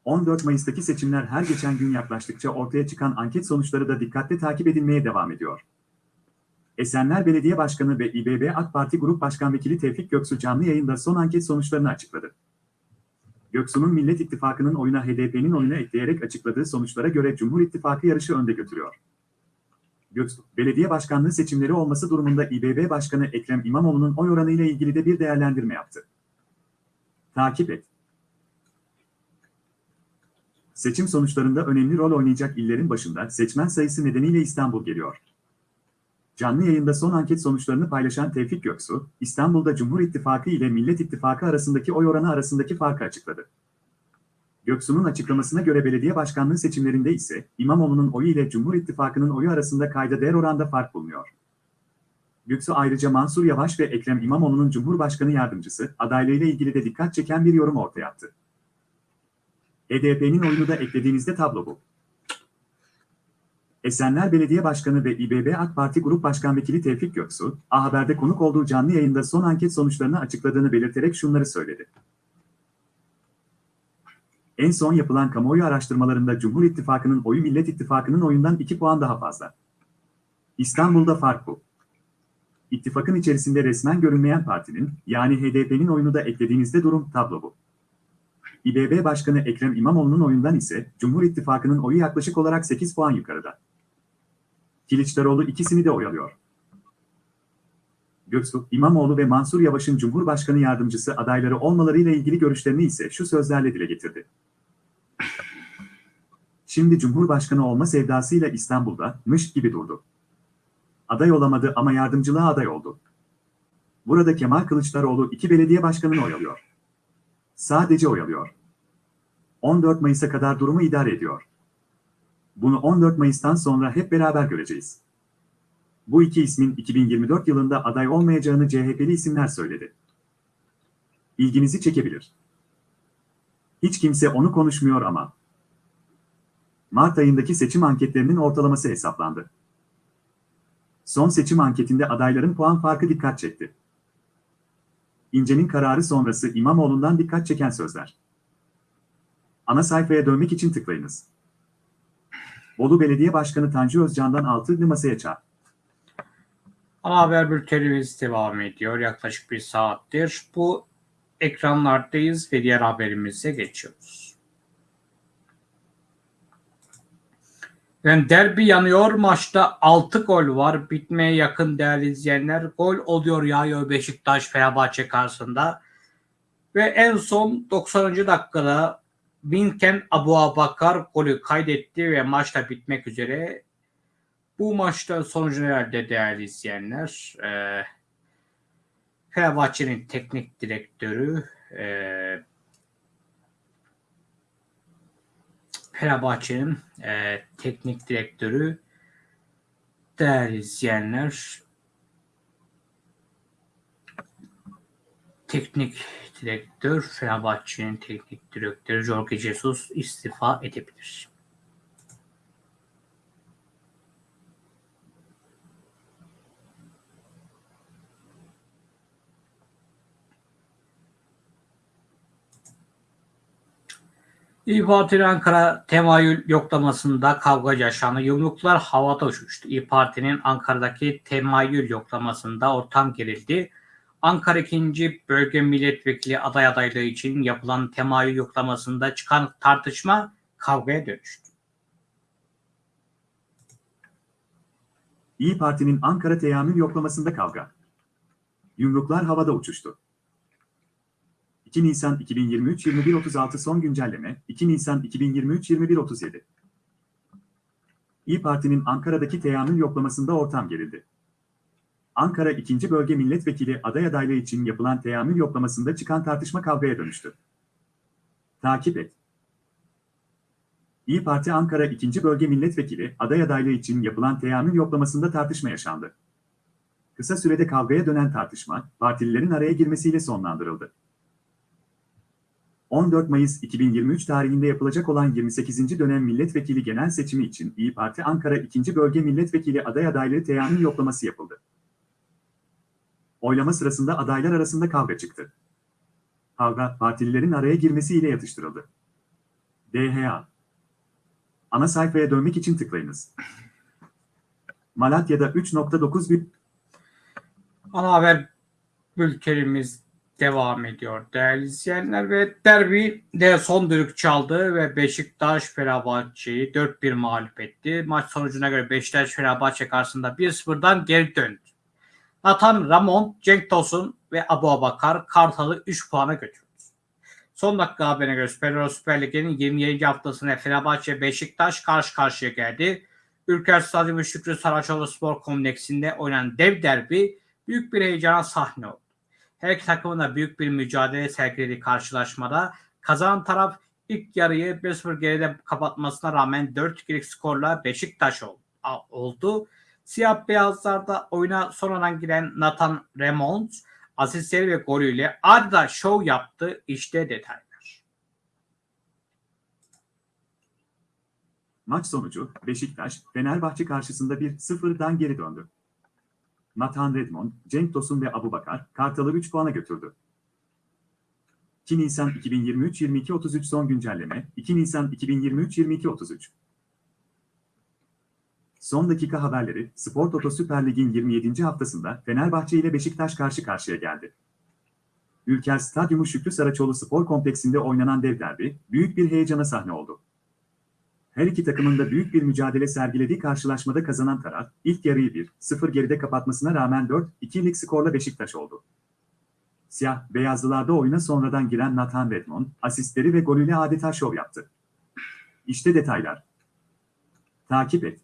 Speaker 2: 14 Mayıs'taki seçimler her geçen gün yaklaştıkça ortaya çıkan anket sonuçları da dikkatle takip edilmeye devam ediyor. Esenler Belediye Başkanı ve İBB AK Parti Grup Başkan Vekili Tevfik Göksu canlı yayında son anket sonuçlarını açıkladı. Göksu'nun Millet İttifakı'nın oyuna HDP'nin oyuna ekleyerek açıkladığı sonuçlara göre Cumhur İttifakı yarışı önde götürüyor. Göksu, belediye başkanlığı seçimleri olması durumunda İBB Başkanı Ekrem İmamoğlu'nun oy oranı ile ilgili de bir değerlendirme yaptı. Takip et. Seçim sonuçlarında önemli rol oynayacak illerin başında seçmen sayısı nedeniyle İstanbul geliyor. Canlı yayında son anket sonuçlarını paylaşan Tevfik Göksu, İstanbul'da Cumhur İttifakı ile Millet İttifakı arasındaki oy oranı arasındaki farkı açıkladı. Göksu'nun açıklamasına göre belediye başkanlığı seçimlerinde ise İmamoğlu'nun oyu ile Cumhur İttifakı'nın oyu arasında kayda değer oranda fark bulunuyor. Göksu ayrıca Mansur Yavaş ve Ekrem İmamoğlu'nun Cumhurbaşkanı yardımcısı adaylığıyla ilgili de dikkat çeken bir yorum ortaya attı. HDP'nin oyunu da eklediğinizde tablo bu. Esenler Belediye Başkanı ve İBB AK Parti Grup Başkan Vekili Tevfik Göksu, A Haber'de konuk olduğu canlı yayında son anket sonuçlarını açıkladığını belirterek şunları söyledi. En son yapılan kamuoyu araştırmalarında Cumhur İttifakı'nın oyu Millet İttifakı'nın oyundan 2 puan daha fazla. İstanbul'da fark bu. İttifakın içerisinde resmen görünmeyen partinin, yani HDP'nin oyunu da eklediğinizde durum tablo bu. İBB Başkanı Ekrem İmamoğlu'nun oyundan ise Cumhur İttifakı'nın oyu yaklaşık olarak 8 puan yukarıda. Kılıçdaroğlu ikisini de oyalıyor. Göksu, İmamoğlu ve Mansur Yavaş'ın Cumhurbaşkanı yardımcısı adayları olmalarıyla ilgili görüşlerini ise şu sözlerle dile getirdi. Şimdi Cumhurbaşkanı olma sevdasıyla İstanbul'da mış gibi durdu. Aday olamadı ama yardımcılığa aday oldu. Burada Kemal Kılıçdaroğlu iki belediye başkanını oyalıyor. Sadece oyalıyor. 14 Mayıs'a kadar durumu idare ediyor. Bunu 14 Mayıs'tan sonra hep beraber göreceğiz. Bu iki ismin 2024 yılında aday olmayacağını CHP'li isimler söyledi. İlginizi çekebilir. Hiç kimse onu konuşmuyor ama. Mart ayındaki seçim anketlerinin ortalaması hesaplandı. Son seçim anketinde adayların puan farkı dikkat çekti. İnce'nin kararı sonrası İmamoğlu'ndan dikkat çeken sözler. Ana sayfaya dönmek için tıklayınız. Bolu Belediye Başkanı Tanju Özcan'dan altılı masaya çağ.
Speaker 1: Ana haber bültenimiz devam ediyor. Yaklaşık bir saattir. Bu ekranlardayız ve diğer haberimize geçiyoruz. Yani derbi yanıyor. Maçta 6 gol var. Bitmeye yakın değerli izleyenler. Gol oluyor yağıyor Beşiktaş Fenerbahçe karşısında. Ve en son 90. dakikada Binken Abu Abakar golü kaydetti ve maçta bitmek üzere. Bu maçta sonucu nerede değerli izleyenler? Ee, Fenerbahçe'nin teknik direktörü e, Fenerbahçe'nin e, teknik direktörü değerli izleyenler teknik direktör Fenerbahçe'nin teknik direktörü Jorge Jesus istifa edebilir. İYİ Parti'nin Ankara temayül yoklamasında kavga yaşandı. Yumruklar havada uçuştu. İYİ Parti'nin Ankara'daki temayül yoklamasında ortam gerildi. Ankara 2. Bölge Milletvekili aday adaylığı için yapılan temayül yoklamasında çıkan tartışma kavgaya dönüştü.
Speaker 2: İyi Parti'nin Ankara teyamül yoklamasında kavga. Yumruklar havada uçuştu. 2 Nisan 2023 21.36 son güncelleme 2 Nisan 2023 21.37 İyi Parti'nin Ankara'daki teyamül yoklamasında ortam gerildi. Ankara 2. Bölge Milletvekili aday adaylığı için yapılan teyamül yoklamasında çıkan tartışma kavgaya dönüştü. Takip et. İyi Parti Ankara 2. Bölge Milletvekili aday adaylığı için yapılan teyamül yoklamasında tartışma yaşandı. Kısa sürede kavgaya dönen tartışma, partililerin araya girmesiyle sonlandırıldı. 14 Mayıs 2023 tarihinde yapılacak olan 28. dönem milletvekili genel seçimi için İyi Parti Ankara 2. Bölge Milletvekili aday adaylığı teyamül yoklaması yapıldı. Oylama sırasında adaylar arasında kavga çıktı. Kavga, partililerin araya girmesiyle yatıştırıldı. DHA Ana sayfaya dönmek için tıklayınız. Malatya'da 3.9 bir
Speaker 1: Ana haber bültenimiz devam ediyor değerli izleyenler ve derbi de son düdük çaldı ve Beşiktaş Fenerbahçe'yi 4-1 mağlup etti. Maç sonucuna göre Beşiktaş Fenerbahçe karşısında 1-0'dan geri döndü. Nathan Ramon, Cenk Tosun ve Abu Abakar Kartal'ı 3 puana götürdü. Son dakika haberine göre Süper, Süper Lig'in 27. haftasında Fenerbahçe Beşiktaş karşı karşıya geldi. Ülker Stadyumu Şükrü Saraçoğlu Spor Kompleksinde oynanan dev derbi büyük bir heyecana sahne oldu. Her iki takımın da büyük bir mücadele sergilediği karşılaşmada kazanan taraf ilk yarıyı 1-0 geride kapatmasına rağmen 4-2'lik skorla Beşiktaş oldu. Siyah beyazlarda oyuna sonradan giren Nathan Remond asistleri ve golüyle adeta şov yaptı. İşte detaylar.
Speaker 2: Maç sonucu Beşiktaş, Fenerbahçe karşısında 1-0'dan geri döndü. Nathan Redmond, Cenk Tosun ve Abu Bakar, Kartal'ı 3 puana götürdü. 2 Nisan 2023-22-33 son güncelleme, 2 Nisan 2023-22-33 Son dakika haberleri, Spor Toto Süper Lig'in 27. haftasında Fenerbahçe ile Beşiktaş karşı karşıya geldi. Ülker Stadyumu Şükrü Saraçoğlu Spor Kompleksinde oynanan dev derbi, büyük bir heyecana sahne oldu. Her iki takımın da büyük bir mücadele sergilediği karşılaşmada kazanan taraf, ilk yarıyı 1-0 geride kapatmasına rağmen 4-2'lik skorla Beşiktaş oldu. Siyah, beyazlılarda oyuna sonradan giren Nathan Redmond, asistleri ve golüyle adeta şov yaptı. İşte detaylar. Takip et.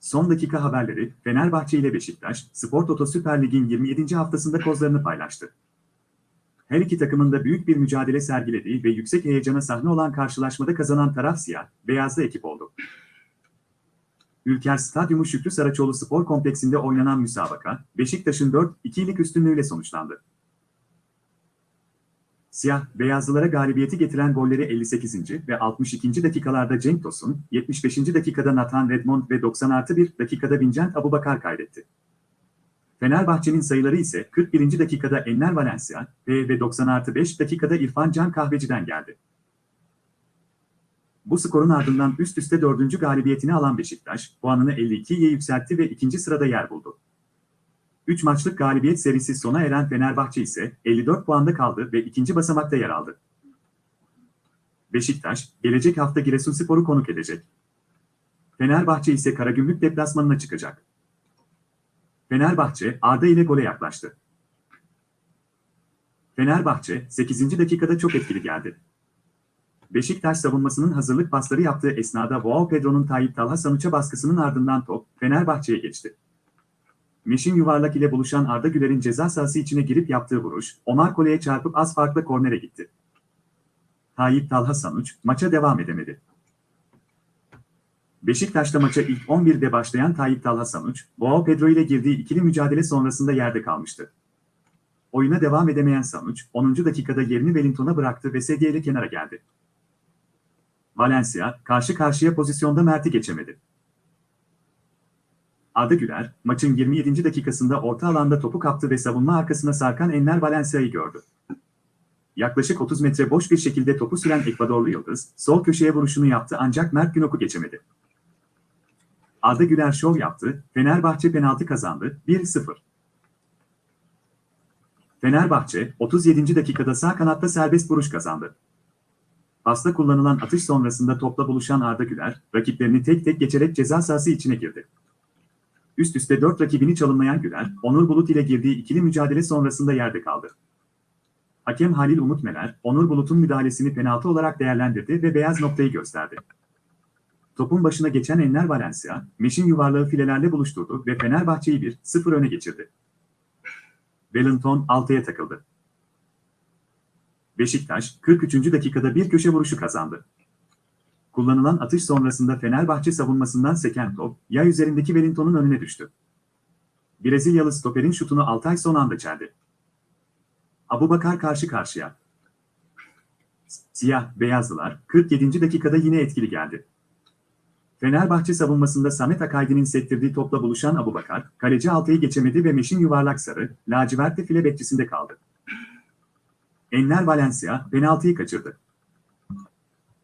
Speaker 2: Son dakika haberleri, Fenerbahçe ile Beşiktaş, Spor Toto Süper Lig'in 27. haftasında kozlarını paylaştı. Her iki takımın da büyük bir mücadele sergilediği ve yüksek heyecana sahne olan karşılaşmada kazanan taraf siyah, beyazlı ekip oldu. Ülker Stadyumu Şükrü Saraçoğlu Spor Kompleksinde oynanan müsabaka, Beşiktaş'ın 4-2'lik üstünlüğüyle sonuçlandı. Siyah, beyazlılara galibiyeti getiren golleri 58. ve 62. dakikalarda Cenk Tosun, 75. dakikada Nathan Redmond ve 90 artı 1 dakikada Vincent Abubakar kaydetti. Fenerbahçe'nin sayıları ise 41. dakikada Enner Valencia ve ve 90 artı 5 dakikada İrfan Can Kahveci'den geldi. Bu skorun ardından üst üste dördüncü galibiyetini alan Beşiktaş, puanını 52'ye yükseltti ve ikinci sırada yer buldu. 3 maçlık galibiyet serisi sona eren Fenerbahçe ise 54 puanda kaldı ve ikinci basamakta yer aldı. Beşiktaş, gelecek hafta Giresunspor'u konuk edecek. Fenerbahçe ise Karagümrük deplasmanına çıkacak. Fenerbahçe, Arda ile gole yaklaştı. Fenerbahçe, 8. dakikada çok etkili geldi. Beşiktaş savunmasının hazırlık pasları yaptığı esnada Joao Pedro'nun Tayyip Talha Sanuç'a baskısının ardından top Fenerbahçe'ye geçti. Meşin yuvarlak ile buluşan Arda Güler'in ceza sahası içine girip yaptığı vuruş, Omar Kole'ye çarpıp az farklı kornere gitti. Tayyip Talha Sanuç, maça devam edemedi. Beşiktaş'ta maça ilk 11'de başlayan Tayyip Talha Sanuç, Joao Pedro ile girdiği ikili mücadele sonrasında yerde kalmıştı. Oyuna devam edemeyen Sanuç, 10. dakikada yerini Wellington'a bıraktı ve sedyeyle kenara geldi. Valencia, karşı karşıya pozisyonda Mert'i geçemedi. Arda Güler, maçın 27. dakikasında orta alanda topu kaptı ve savunma arkasına sarkan Enner Valencia'yı gördü. Yaklaşık 30 metre boş bir şekilde topu süren Ekvadorlu Yıldız, sol köşeye vuruşunu yaptı ancak Mert Günok'u geçemedi. Arda Güler şov yaptı, Fenerbahçe penaltı kazandı, 1-0. Fenerbahçe, 37. dakikada sağ kanatta serbest vuruş kazandı. Pasta kullanılan atış sonrasında topla buluşan Arda Güler, rakiplerini tek tek geçerek ceza sahası içine girdi. Üst üste 4 rakibini çalınmayan Güler, Onur Bulut ile girdiği ikili mücadele sonrasında yerde kaldı. Hakem Halil Umut Meler, Onur Bulut'un müdahalesini penaltı olarak değerlendirdi ve beyaz noktayı gösterdi. Topun başına geçen Enner Valencia, Meşin yuvarlağı filelerle buluşturdu ve Fenerbahçe'yi 1-0 öne geçirdi. Wellington 6'ya takıldı. Beşiktaş, 43. dakikada bir köşe vuruşu kazandı. Kullanılan atış sonrasında Fenerbahçe savunmasından seken top, yay üzerindeki Wellington'un önüne düştü. Brezilyalı stoperin şutunu Altay son anda çeldi. Abubakar karşı karşıya. Siyah, beyazlılar, 47. dakikada yine etkili geldi. Fenerbahçe savunmasında Samet Akaydi'nin sektirdiği topla buluşan Abubakar, kaleci Altay'ı geçemedi ve Meşin yuvarlak sarı, lacivertli file bekçisinde kaldı. Enner Valencia, penaltıyı kaçırdı.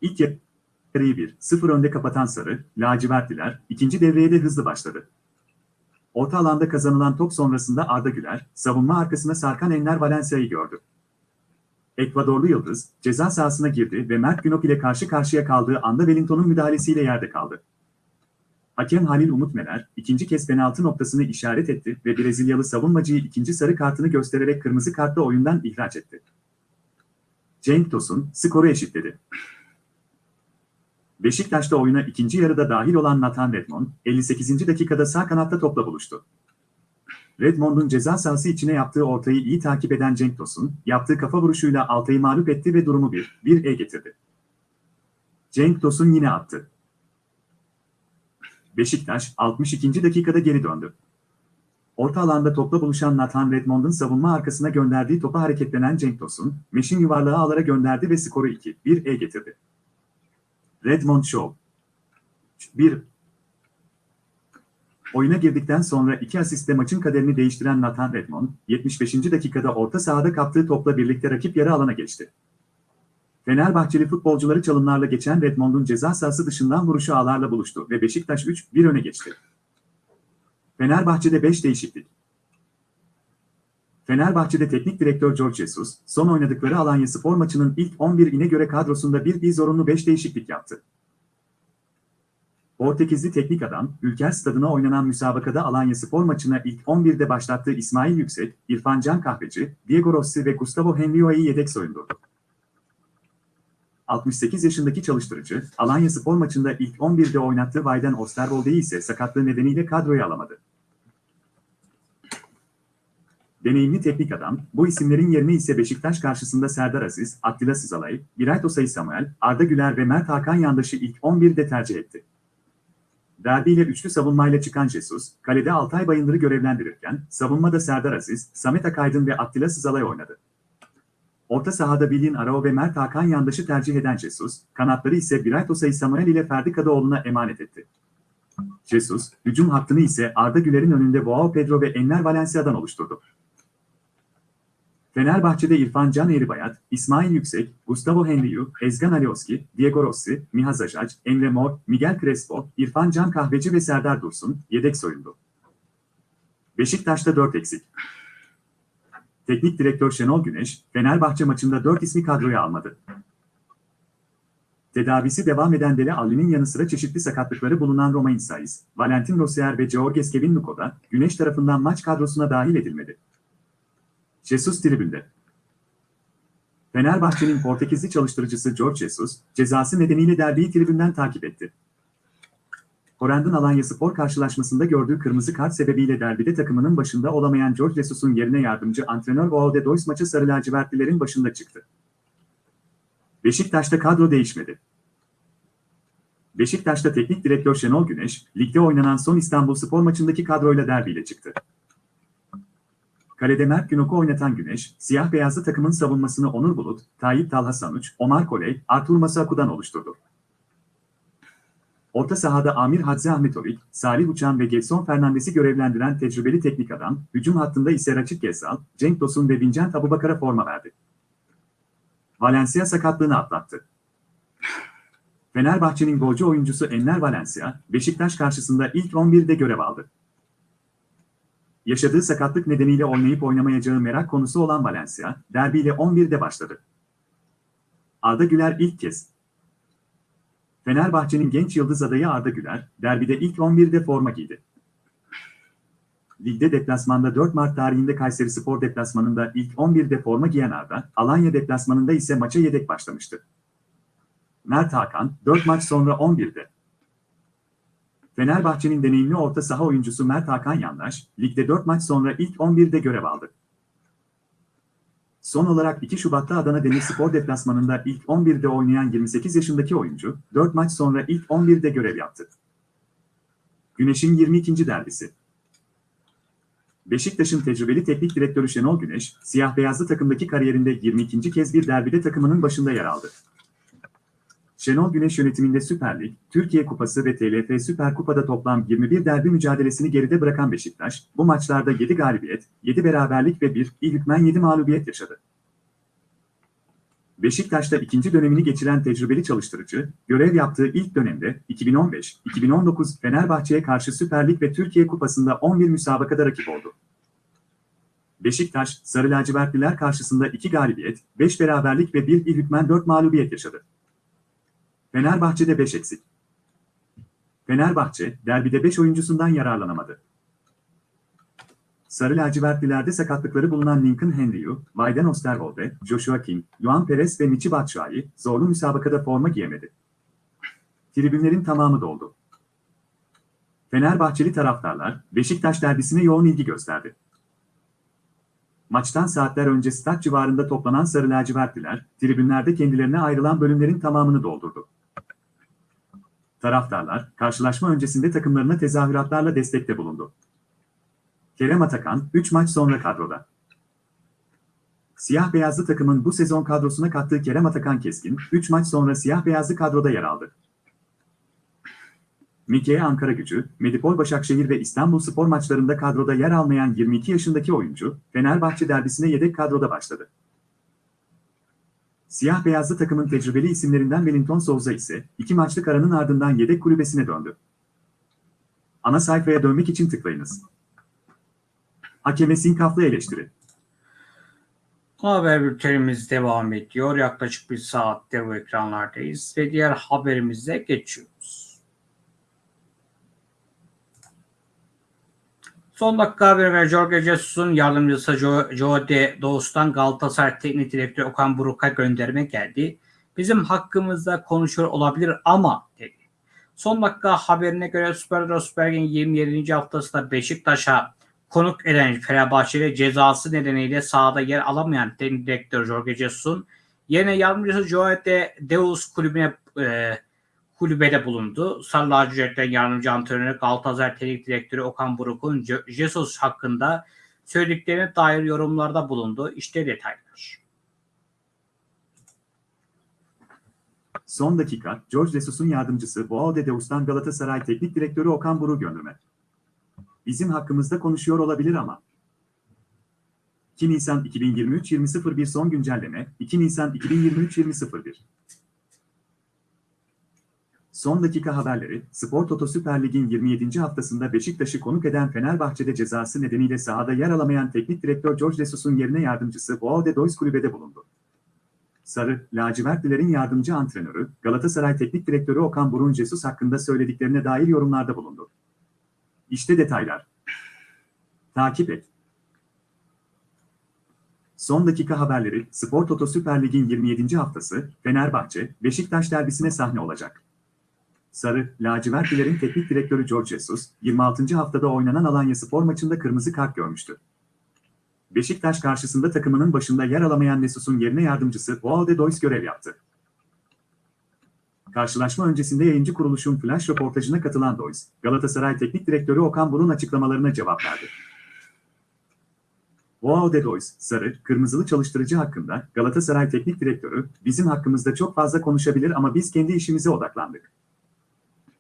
Speaker 2: İlk yarıyı 1-0 önde kapatan sarı, lacivertliler, ikinci devreye de hızlı başladı. Orta alanda kazanılan top sonrasında Arda Güler, savunma arkasına sarkan Enner Valencia'yı gördü. Ekvadorlu Yıldız, ceza sahasına girdi ve Mert Günok ile karşı karşıya kaldığı anda Wellington'un müdahalesiyle yerde kaldı. Hakem Halil Umut Meler, ikinci kez penaltı noktasını işaret etti ve Brezilyalı savunmacıyı ikinci sarı kartını göstererek kırmızı kartla oyundan ihraç etti. Cenk Tosun, skoru eşitledi. Beşiktaş'ta oyuna ikinci yarıda dahil olan Nathan Redmond, 58. dakikada sağ kanatta topla buluştu. Redmond'un ceza sahası içine yaptığı ortayı iyi takip eden Cenk Tosun, yaptığı kafa vuruşuyla Altay'ı mağlup etti ve durumu 1-1'e getirdi. Cenk Tosun yine attı. Beşiktaş, 62. dakikada geri döndü. Orta alanda topla buluşan Nathan Redmond'un savunma arkasına gönderdiği topa hareketlenen Cenk Tosun, Meşin yuvarlağı ağlara gönderdi ve skoru 2-1'e getirdi. Redmond Show 1 Oyuna girdikten sonra iki asistle maçın kaderini değiştiren Nathan Redmond, 75. dakikada orta sahada kaptığı topla birlikte rakip yarı alana geçti. Fenerbahçeli futbolcuları çalımlarla geçen Redmond'un ceza sahası dışından vuruşu ağlarla buluştu ve Beşiktaş 3-1 öne geçti. Fenerbahçe'de 5 değişiklik. Fenerbahçe'de teknik direktör George Jesus, son oynadıkları Alanya Spor maçının ilk 11'ine göre kadrosunda bir bir zorunlu 5 değişiklik yaptı. Portekizli teknik adam, Ülker Stadı'na oynanan müsabakada Alanya Spor maçına ilk 11'de başlattığı İsmail Yüksek, İrfan Can Kahveci, Diego Rossi ve Gustavo Henrio'yu yedek soyundurdu. 68 yaşındaki çalıştırıcı, Alanya Spor maçında ilk 11'de oynattığı Vayden Osterwolde'yi ise sakatlığı nedeniyle kadroya alamadı. Deneyimli teknik adam, bu isimlerin yerine ise Beşiktaş karşısında Serdar Aziz, Attila Sızalay, Birayt Osay Samuel, Arda Güler ve Mert Hakan yandaşı ilk 11'de tercih etti. Derbiyle üçlü savunmayla çıkan Jesus, kalede Altay Bayındır'ı görevlendirirken, savunmada Serdar Aziz, Samet Akaydın ve Attila Sızalay oynadı. Orta sahada Bilin Arao ve Mert Hakan yandaşı tercih eden Jesus, kanatları ise Birayt Osay Samuel ile Ferdi Kadıoğlu'na emanet etti. Jesus, hücum hattını ise Arda Güler'in önünde Boao Pedro ve Enner Valencia'dan oluşturdu. Fenerbahçe'de İrfan Can Eğribayat, İsmail Yüksek, Gustavo Henriu, Ezgan Alioski, Diego Rossi, Miha Zajac, Emre Mor, Miguel Crespo, İrfan Can Kahveci ve Serdar Dursun yedek soyundu. Beşiktaş'ta 4 eksik. Teknik direktör Şenol Güneş, Fenerbahçe maçında 4 ismi kadroya almadı. Tedavisi devam eden Dele Alli'nin yanı sıra çeşitli sakatlıkları bulunan Romain Saiz, Valentin Rossier ve Georges Kevin Nuko da Güneş tarafından maç kadrosuna dahil edilmedi. Jesus tribünde. Fenerbahçe'nin Portekizli çalıştırıcısı George Jesus, cezası nedeniyle derbiyi tribünden takip etti. Korendon Alanya Spor karşılaşmasında gördüğü kırmızı kart sebebiyle derbide takımının başında olamayan George Jesus'un yerine yardımcı antrenör Boao Dois maçı sarı lacivertlilerin başında çıktı. Beşiktaş'ta kadro değişmedi. Beşiktaş'ta teknik direktör Şenol Güneş, ligde oynanan son İstanbul Spor maçındaki kadroyla derbiyle çıktı. Kalede Mert Günok'u oynatan Güneş, siyah beyazlı takımın savunmasını Onur Bulut, Tayyip Talha Sanuç, Omar Koley, Artur Masaku'dan oluşturdu. Orta sahada Amir Hadzi Ahmetovic, Salih Uçan ve Gelson Fernandes'i görevlendiren tecrübeli teknik adam, hücum hattında ise Raçit Gezal, Cenk Tosun ve Vincent Abubakar'a forma verdi. Valencia sakatlığını atlattı. Fenerbahçe'nin golcü oyuncusu Enner Valencia, Beşiktaş karşısında ilk 11'de görev aldı. Yaşadığı sakatlık nedeniyle oynayıp oynamayacağı merak konusu olan Valencia, derbiyle 11'de başladı. Arda Güler ilk kez. Fenerbahçe'nin genç yıldız adayı Arda Güler, derbide ilk 11'de forma giydi. Ligde deplasmanda 4 Mart tarihinde Kayseri Spor deplasmanında ilk 11'de forma giyen Arda, Alanya deplasmanında ise maça yedek başlamıştı. Mert Hakan, 4 maç sonra 11'de. Fenerbahçe'nin deneyimli orta saha oyuncusu Mert Hakan Yandaş, ligde 4 maç sonra ilk 11'de görev aldı. Son olarak 2 Şubat'ta Adana Demirspor deplasmanında ilk 11'de oynayan 28 yaşındaki oyuncu, 4 maç sonra ilk 11'de görev yaptı. Güneş'in 22. derbisi. Beşiktaş'ın tecrübeli teknik direktörü Şenol Güneş, siyah beyazlı takımdaki kariyerinde 22. kez bir derbide takımının başında yer aldı. Şenol Güneş yönetiminde Süper Lig, Türkiye Kupası ve TLF Süper Kupa'da toplam 21 derbi mücadelesini geride bırakan Beşiktaş, bu maçlarda 7 galibiyet, 7 beraberlik ve 1 il hükmen 7 mağlubiyet yaşadı. Beşiktaş'ta ikinci dönemini geçiren tecrübeli çalıştırıcı, görev yaptığı ilk dönemde 2015-2019 Fenerbahçe'ye karşı Süper Lig ve Türkiye Kupası'nda 11 müsabakada rakip oldu. Beşiktaş, Sarı Lacivertliler karşısında 2 galibiyet, 5 beraberlik ve 1 il hükmen 4 mağlubiyet yaşadı. Fenerbahçe'de 5 eksik. Fenerbahçe, derbide 5 oyuncusundan yararlanamadı. Sarı lacivertlilerde sakatlıkları bulunan Lincoln Henryu, Wayden Osterwolde, Joshua King, Luan Perez ve Michi Batshuayi zorlu müsabakada forma giyemedi. Tribünlerin tamamı doldu. Fenerbahçeli taraftarlar, Beşiktaş derbisine yoğun ilgi gösterdi. Maçtan saatler önce stat civarında toplanan sarı lacivertliler, tribünlerde kendilerine ayrılan bölümlerin tamamını doldurdu. Taraftarlar, karşılaşma öncesinde takımlarına tezahüratlarla destekte bulundu. Kerem Atakan, 3 maç sonra kadroda. Siyah beyazlı takımın bu sezon kadrosuna kattığı Kerem Atakan Keskin, 3 maç sonra siyah beyazlı kadroda yer aldı. Mikke Ankara gücü, Medipol Başakşehir ve İstanbul spor maçlarında kadroda yer almayan 22 yaşındaki oyuncu, Fenerbahçe derbisine yedek kadroda başladı. Siyah beyazlı takımın tecrübeli isimlerinden Wellington Souza ise iki maçlık aranın ardından yedek kulübesine döndü. Ana sayfaya dönmek için tıklayınız. Hakeme sinkaflı eleştiri.
Speaker 1: Haber bültenimiz devam ediyor. Yaklaşık bir saattir bu ekranlardayız ve diğer haberimize geçiyoruz. Son dakika haberi ve Jorge Jesus'un yardımcısı Joe, Joe de Doğus'tan Galatasaray Teknik Direktörü Okan Buruk'a gönderme geldi. bizim hakkımızda konuşuyor olabilir ama dedi. Son dakika haberine göre Süper Süper Lig'in 27. haftasında Beşiktaş'a konuk eden Fenerbahçe'de cezası nedeniyle sahada yer alamayan teknik direktör Jorge Jesus'un yerine yardımcısı Joe de Deus kulübüne e, kulübede bulundu. Sarı lacivertten yardımcı antrenörü Galatasaray Teknik Direktörü Okan Buruk'un Je- Jesus hakkında söylediklerine dair yorumlarda bulundu. İşte detaylar.
Speaker 2: Son dakika, George Jesus'un yardımcısı Boao de Deus'tan Galatasaray Teknik Direktörü Okan Buruk'u gönderme. Bizim hakkımızda konuşuyor olabilir ama. 2 Nisan 2023 20.01 son güncelleme 2 Nisan 2023 20.01 Son dakika haberleri, Spor Toto Süper Lig'in 27. haftasında Beşiktaş'ı konuk eden Fenerbahçe'de cezası nedeniyle sahada yer alamayan teknik direktör George Jesus'un yerine yardımcısı Boao de Deus kulübede bulundu. Sarı, lacivertlilerin yardımcı antrenörü, Galatasaray Teknik Direktörü Okan Burun Jesus hakkında söylediklerine dair yorumlarda bulundu. İşte detaylar. Takip et. Son dakika haberleri, Spor Toto Süper Lig'in 27. haftası, Fenerbahçe, Beşiktaş derbisine sahne olacak. Sarı, lacivertlilerin teknik direktörü George Jesus, 26. haftada oynanan Alanya Spor maçında kırmızı kart görmüştü. Beşiktaş karşısında takımının başında yer alamayan Nesus'un yerine yardımcısı Boao de Dois görev yaptı. Karşılaşma öncesinde yayıncı kuruluşun flash röportajına katılan Dois, Galatasaray Teknik Direktörü Okan Buruk'un açıklamalarına cevap verdi. Boao de Dois, Sarı, Kırmızılı çalıştırıcı hakkında Galatasaray Teknik Direktörü, bizim hakkımızda çok fazla konuşabilir ama biz kendi işimize odaklandık.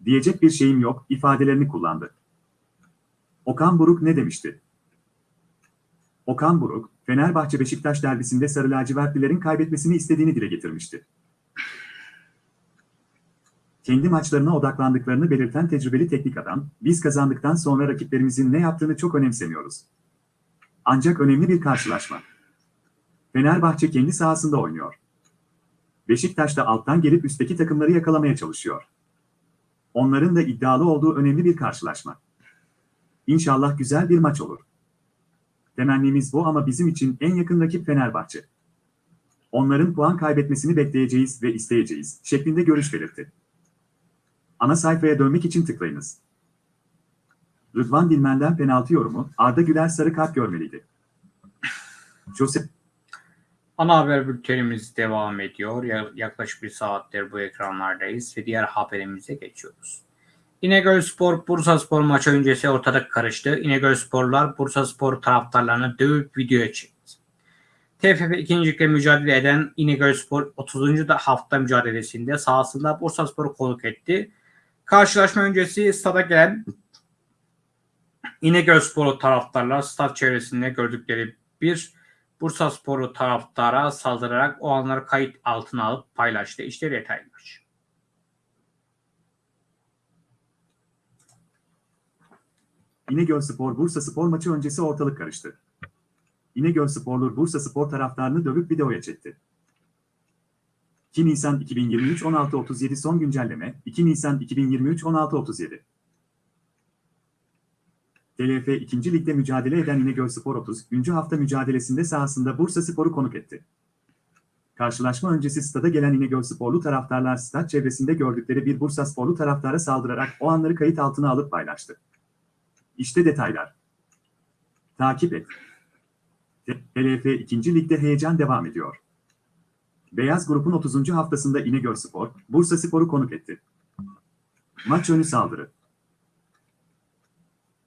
Speaker 2: Diyecek bir şeyim yok, ifadelerini kullandı. Okan Buruk ne demişti? Okan Buruk, Fenerbahçe-Beşiktaş derbisinde Sarı lacivertlilerin kaybetmesini istediğini dile getirmişti. Kendi maçlarına odaklandıklarını belirten tecrübeli teknik adam, biz kazandıktan sonra rakiplerimizin ne yaptığını çok önemsemiyoruz. Ancak önemli bir karşılaşma. Fenerbahçe kendi sahasında oynuyor. Beşiktaş da alttan gelip üstteki takımları yakalamaya çalışıyor. Onların da iddialı olduğu önemli bir karşılaşma. İnşallah güzel bir maç olur. Temennimiz bu ama bizim için en yakın rakip Fenerbahçe. Onların puan kaybetmesini bekleyeceğiz ve isteyeceğiz şeklinde görüş belirtti. Ana sayfaya dönmek için tıklayınız. Rıdvan Dilmen'den penaltı yorumu, Arda Güler sarı kart görmeliydi. Jose
Speaker 1: Ana haber bültenimiz devam ediyor. Ya- Yaklaşık bir saattir bu ekranlardayız ve diğer haberimize geçiyoruz. İnegöl Spor Bursa Spor maçı öncesi ortalık karıştı. İnegöl Sporlar Bursa Spor taraftarlarını dövüp videoya çekti. TFF ikincilikle mücadele eden İnegöl Spor 30. da hafta mücadelesinde sahasında Bursa Spor'u konuk etti. Karşılaşma öncesi stada gelen İnegöl Spor'u taraftarlar stat çevresinde gördükleri bir Bursa Sporu taraftara saldırarak o anları kayıt altına alıp paylaştı. İşte detaylar.
Speaker 2: İnegöl Spor Bursa Spor maçı öncesi ortalık karıştı. İnegöl Sporlu Bursa Spor taraftarını dövüp videoya çekti. 2 Nisan 2023 16.37 son güncelleme 2 Nisan 2023 16.37 TLF 2. Lig'de mücadele eden İnegöl Spor 30. hafta mücadelesinde sahasında Bursa Spor'u konuk etti. Karşılaşma öncesi stada gelen İnegöl Sporlu taraftarlar stat çevresinde gördükleri bir Bursa Sporlu taraftara saldırarak o anları kayıt altına alıp paylaştı. İşte detaylar. Takip et. TLF 2. Lig'de heyecan devam ediyor. Beyaz grubun 30. haftasında İnegöl Spor, Bursa Spor'u konuk etti. Maç önü saldırı.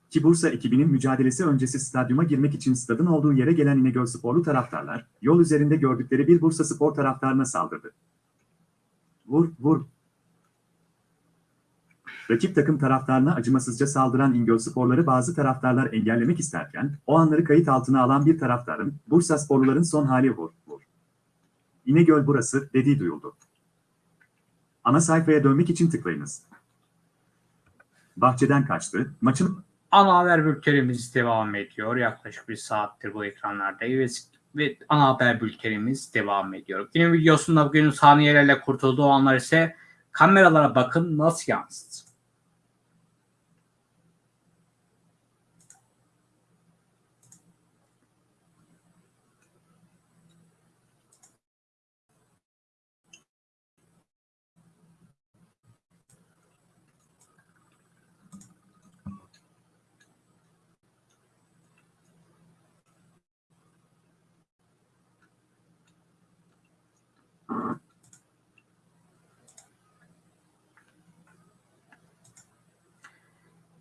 Speaker 2: Ki Bursa ekibinin mücadelesi öncesi stadyuma girmek için stadın olduğu yere gelen İnegöl Sporlu taraftarlar, yol üzerinde gördükleri bir Bursa Spor taraftarına saldırdı. Vur, vur. Rakip takım taraftarına acımasızca saldıran İngöl Sporları bazı taraftarlar engellemek isterken, o anları kayıt altına alan bir taraftarın, Bursa Sporluların son hali vur, vur. İnegöl burası, dediği duyuldu. Ana sayfaya dönmek için tıklayınız. Bahçeden kaçtı, maçın
Speaker 1: Ana haber bültenimiz devam ediyor. Yaklaşık bir saattir bu ekranlardayız ve, ve ana haber bültenimiz devam ediyor. Günün videosunda bugün saniyelerle kurtulduğu anlar ise kameralara bakın nasıl yansıdı.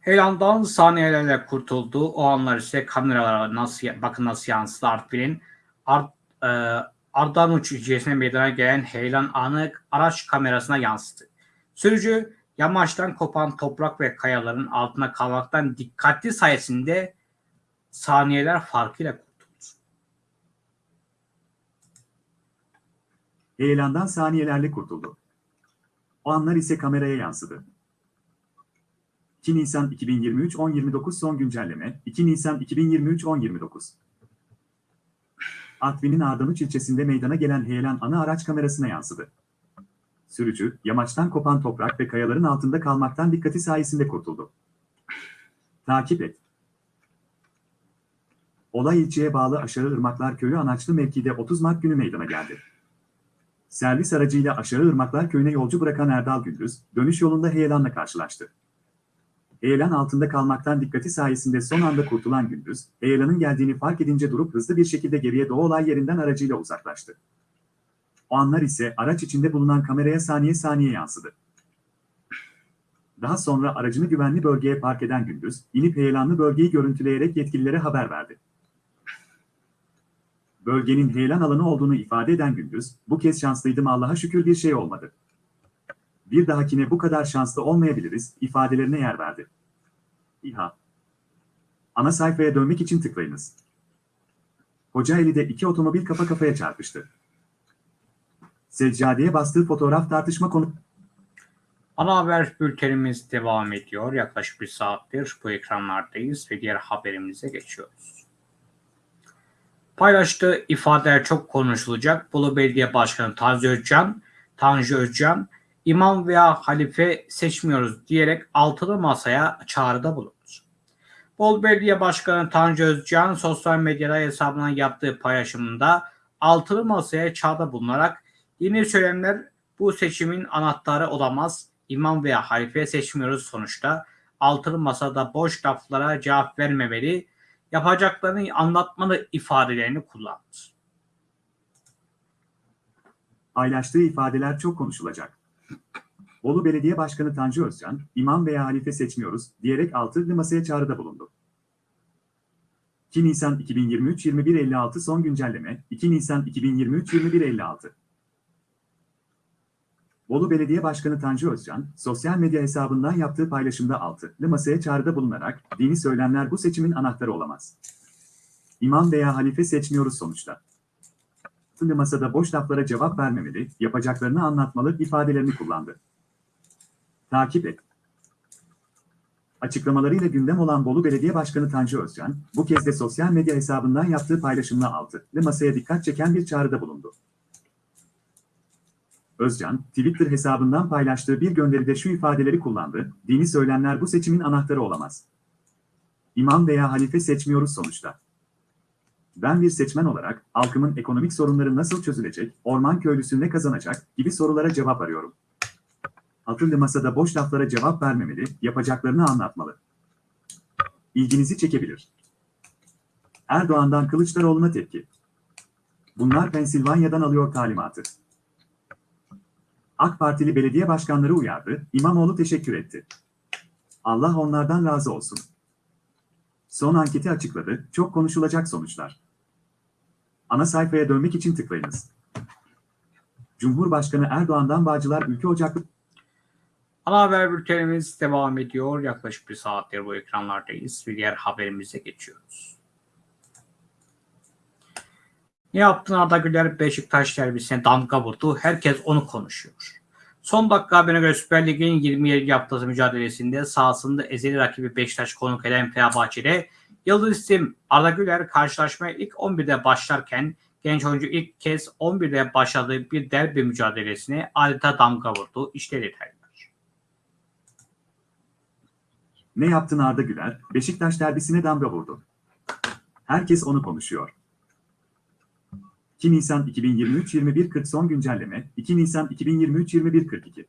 Speaker 1: Heyelandan saniyelerle kurtuldu. O anlar ise kameralara nasıl bakın nasıl yansıdı Artvin'in Art, e, Ardanuç ilçesine meydana gelen heyelan anı araç kamerasına yansıdı. Sürücü yamaçtan kopan toprak ve kayaların altına kalmaktan dikkatli sayesinde saniyeler farkıyla kurtuldu.
Speaker 2: Heyelandan saniyelerle kurtuldu. O anlar ise kameraya yansıdı. 2 Nisan 2023 10.29 son güncelleme 2 Nisan 2023 10.29 Artvin'in Ardanuç ilçesinde meydana gelen heyelan ana araç kamerasına yansıdı. Sürücü, yamaçtan kopan toprak ve kayaların altında kalmaktan dikkati sayesinde kurtuldu. Takip et. Olay ilçeye bağlı Aşağı Irmaklar Köyü Anaçlı mevkide 30 Mart günü meydana geldi. Servis aracıyla Aşağı Irmaklar Köyü'ne yolcu bırakan Erdal Gündüz, dönüş yolunda heyelanla karşılaştı. Heyelan altında kalmaktan dikkati sayesinde son anda kurtulan Gündüz, heyelanın geldiğini fark edince durup hızlı bir şekilde geriye doğu olay yerinden aracıyla uzaklaştı. O anlar ise araç içinde bulunan kameraya saniye saniye yansıdı. Daha sonra aracını güvenli bölgeye park eden Gündüz, inip heyelanlı bölgeyi görüntüleyerek yetkililere haber verdi. Bölgenin heyelan alanı olduğunu ifade eden Gündüz, bu kez şanslıydım Allah'a şükür bir şey olmadı. Bir dahakine bu kadar şanslı olmayabiliriz, ifadelerine yer verdi. İHA Ana sayfaya dönmek için tıklayınız. Kocaeli'de iki otomobil kafa kafaya çarpıştı. Seccadeye bastığı fotoğraf tartışma konu...
Speaker 1: Ana haber bültenimiz devam ediyor. Yaklaşık bir saattir bu ekranlardayız ve diğer haberimize geçiyoruz. Paylaştığı ifadeler çok konuşulacak. Bolu Belediye Başkanı Tanju Özcan, Tanju Özcan, imam veya halife seçmiyoruz diyerek altılı masaya çağrıda bulundu. Bolu Belediye Başkanı Tanju Özcan sosyal medyada hesabından yaptığı paylaşımında altılı masaya çağrıda bulunarak yeni söylemler bu seçimin anahtarı olamaz. İmam veya halife seçmiyoruz sonuçta. Altılı masada boş laflara cevap vermemeli, yapacaklarını anlatmalı ifadelerini kullandı.
Speaker 2: Paylaştığı ifadeler çok konuşulacak. Bolu Belediye Başkanı Tanju Özcan, imam veya halife seçmiyoruz diyerek altılı masaya çağrıda bulundu. 2 Nisan 2023 21.56 son güncelleme 2 Nisan 2023 21.56 Bolu Belediye Başkanı Tanju Özcan, sosyal medya hesabından yaptığı paylaşımda altılı masaya çağrıda bulunarak, dini söylemler bu seçimin anahtarı olamaz. İmam veya halife seçmiyoruz sonuçta. Altılı masada boş laflara cevap vermemeli, yapacaklarını anlatmalı ifadelerini kullandı. Takip et. Açıklamalarıyla gündem olan Bolu Belediye Başkanı Tanju Özcan, bu kez de sosyal medya hesabından yaptığı paylaşımla altılı masaya dikkat çeken bir çağrıda bulundu. Özcan, Twitter hesabından paylaştığı bir gönderide şu ifadeleri kullandı, dini söylemler bu seçimin anahtarı olamaz. İmam veya halife seçmiyoruz sonuçta. Ben bir seçmen olarak, halkımın ekonomik sorunları nasıl çözülecek, orman köylüsü ne kazanacak gibi sorulara cevap arıyorum. Akıllı masada boş laflara cevap vermemeli, yapacaklarını anlatmalı. İlginizi çekebilir. Erdoğan'dan Kılıçdaroğlu'na tepki. Bunlar Pensilvanya'dan alıyor talimatı. AK Partili belediye başkanları uyardı, İmamoğlu teşekkür etti. Allah onlardan razı olsun. Son anketi açıkladı, çok konuşulacak sonuçlar. Ana sayfaya dönmek için tıklayınız. Cumhurbaşkanı Erdoğan'dan Bağcılar Ülke Ocaklı
Speaker 1: Ana haber bültenimiz devam ediyor. Yaklaşık bir saattir bu ekranlardayız ve diğer haberimize geçiyoruz. Ne yaptın Arda Güler Beşiktaş derbisine damga vurdu. Herkes onu konuşuyor. Son dakika haberine göre Süper Lig'in 27 haftası mücadelesinde sahasında ezeli rakibi Beşiktaş konuk eden Fenerbahçe'de Yıldız isim Arda Güler karşılaşmaya ilk 11'de başlarken genç oyuncu ilk kez 11'de başladığı bir derbi mücadelesine adeta damga vurdu. İşte detaylar.
Speaker 2: Ne yaptın Arda Güler? Beşiktaş derbisine damga vurdu. Herkes onu konuşuyor. 2 Nisan 2023 21.40 son güncelleme 2 Nisan 2023 21.42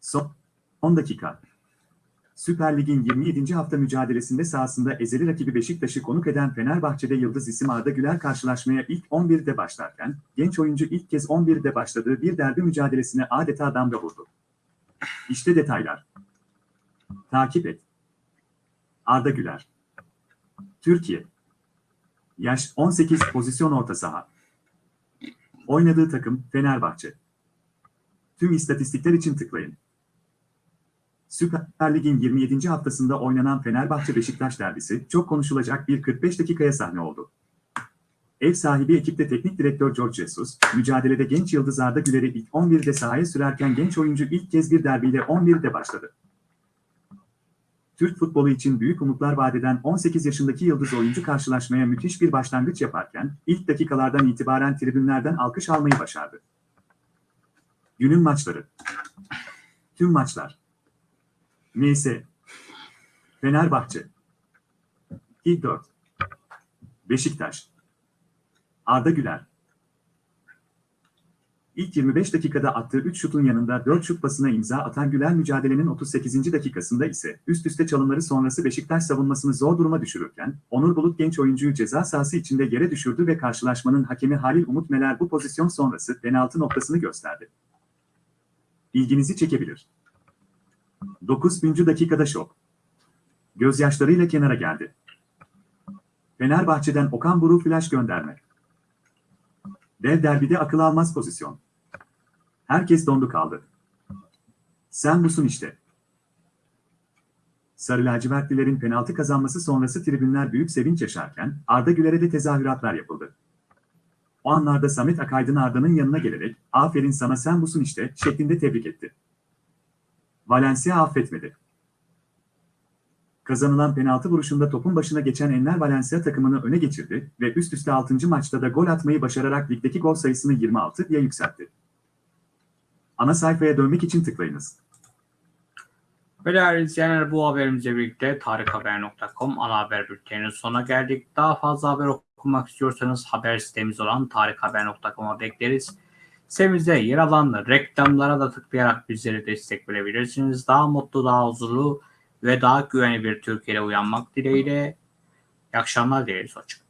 Speaker 2: Son 10 dakika Süper Lig'in 27. hafta mücadelesinde sahasında ezeli rakibi Beşiktaş'ı konuk eden Fenerbahçe'de Yıldız isim Arda Güler karşılaşmaya ilk 11'de başlarken, genç oyuncu ilk kez 11'de başladığı bir derbi mücadelesine adeta damga vurdu. İşte detaylar. Takip et. Arda Güler. Türkiye. Yaş 18 pozisyon orta saha. Oynadığı takım Fenerbahçe. Tüm istatistikler için tıklayın. Süper Lig'in 27. haftasında oynanan Fenerbahçe-Beşiktaş derbisi çok konuşulacak bir 45 dakikaya sahne oldu. Ev sahibi ekipte teknik direktör George Jesus, mücadelede genç yıldız Arda Güler'i ilk 11'de sahaya sürerken genç oyuncu ilk kez bir derbiyle 11'de başladı. Türk futbolu için büyük umutlar vadeden 18 yaşındaki yıldız oyuncu karşılaşmaya müthiş bir başlangıç yaparken ilk dakikalardan itibaren tribünlerden alkış almayı başardı. Günün maçları. Tüm maçlar. Neyse. Fenerbahçe. İlk 4. Beşiktaş. Arda Güler. İlk 25 dakikada attığı 3 şutun yanında 4 şut pasına imza atan Güler mücadelenin 38. dakikasında ise üst üste çalımları sonrası Beşiktaş savunmasını zor duruma düşürürken Onur Bulut genç oyuncuyu ceza sahası içinde yere düşürdü ve karşılaşmanın hakemi Halil Umut Meler bu pozisyon sonrası penaltı noktasını gösterdi. İlginizi çekebilir. 9. dakikada şok. Gözyaşlarıyla kenara geldi. Fenerbahçe'den Okan Buruk flash gönderme. Dev derbide akıl almaz pozisyon. Herkes dondu kaldı. Sen busun işte. Sarı lacivertlilerin penaltı kazanması sonrası tribünler büyük sevinç yaşarken Arda Güler'e de tezahüratlar yapıldı. O anlarda Samet Akaydın Arda'nın yanına gelerek aferin sana sen busun işte şeklinde tebrik etti. Valencia affetmedi. Kazanılan penaltı vuruşunda topun başına geçen Enner Valencia takımını öne geçirdi ve üst üste 6. maçta da gol atmayı başararak ligdeki gol sayısını 26'ya yükseltti. Ana sayfaya dönmek için tıklayınız.
Speaker 1: Ve değerli izleyenler bu haberimizle birlikte tarikhaber.com ana haber bülteninin sonuna geldik. Daha fazla haber okumak istiyorsanız haber sitemiz olan tarikhaber.com'a bekleriz. Sitemizde yer alan reklamlara da tıklayarak bizlere destek verebilirsiniz. Daha mutlu, daha huzurlu ve daha güvenli bir Türkiye'de uyanmak dileğiyle. İyi akşamlar dileriz. Hoşçakalın.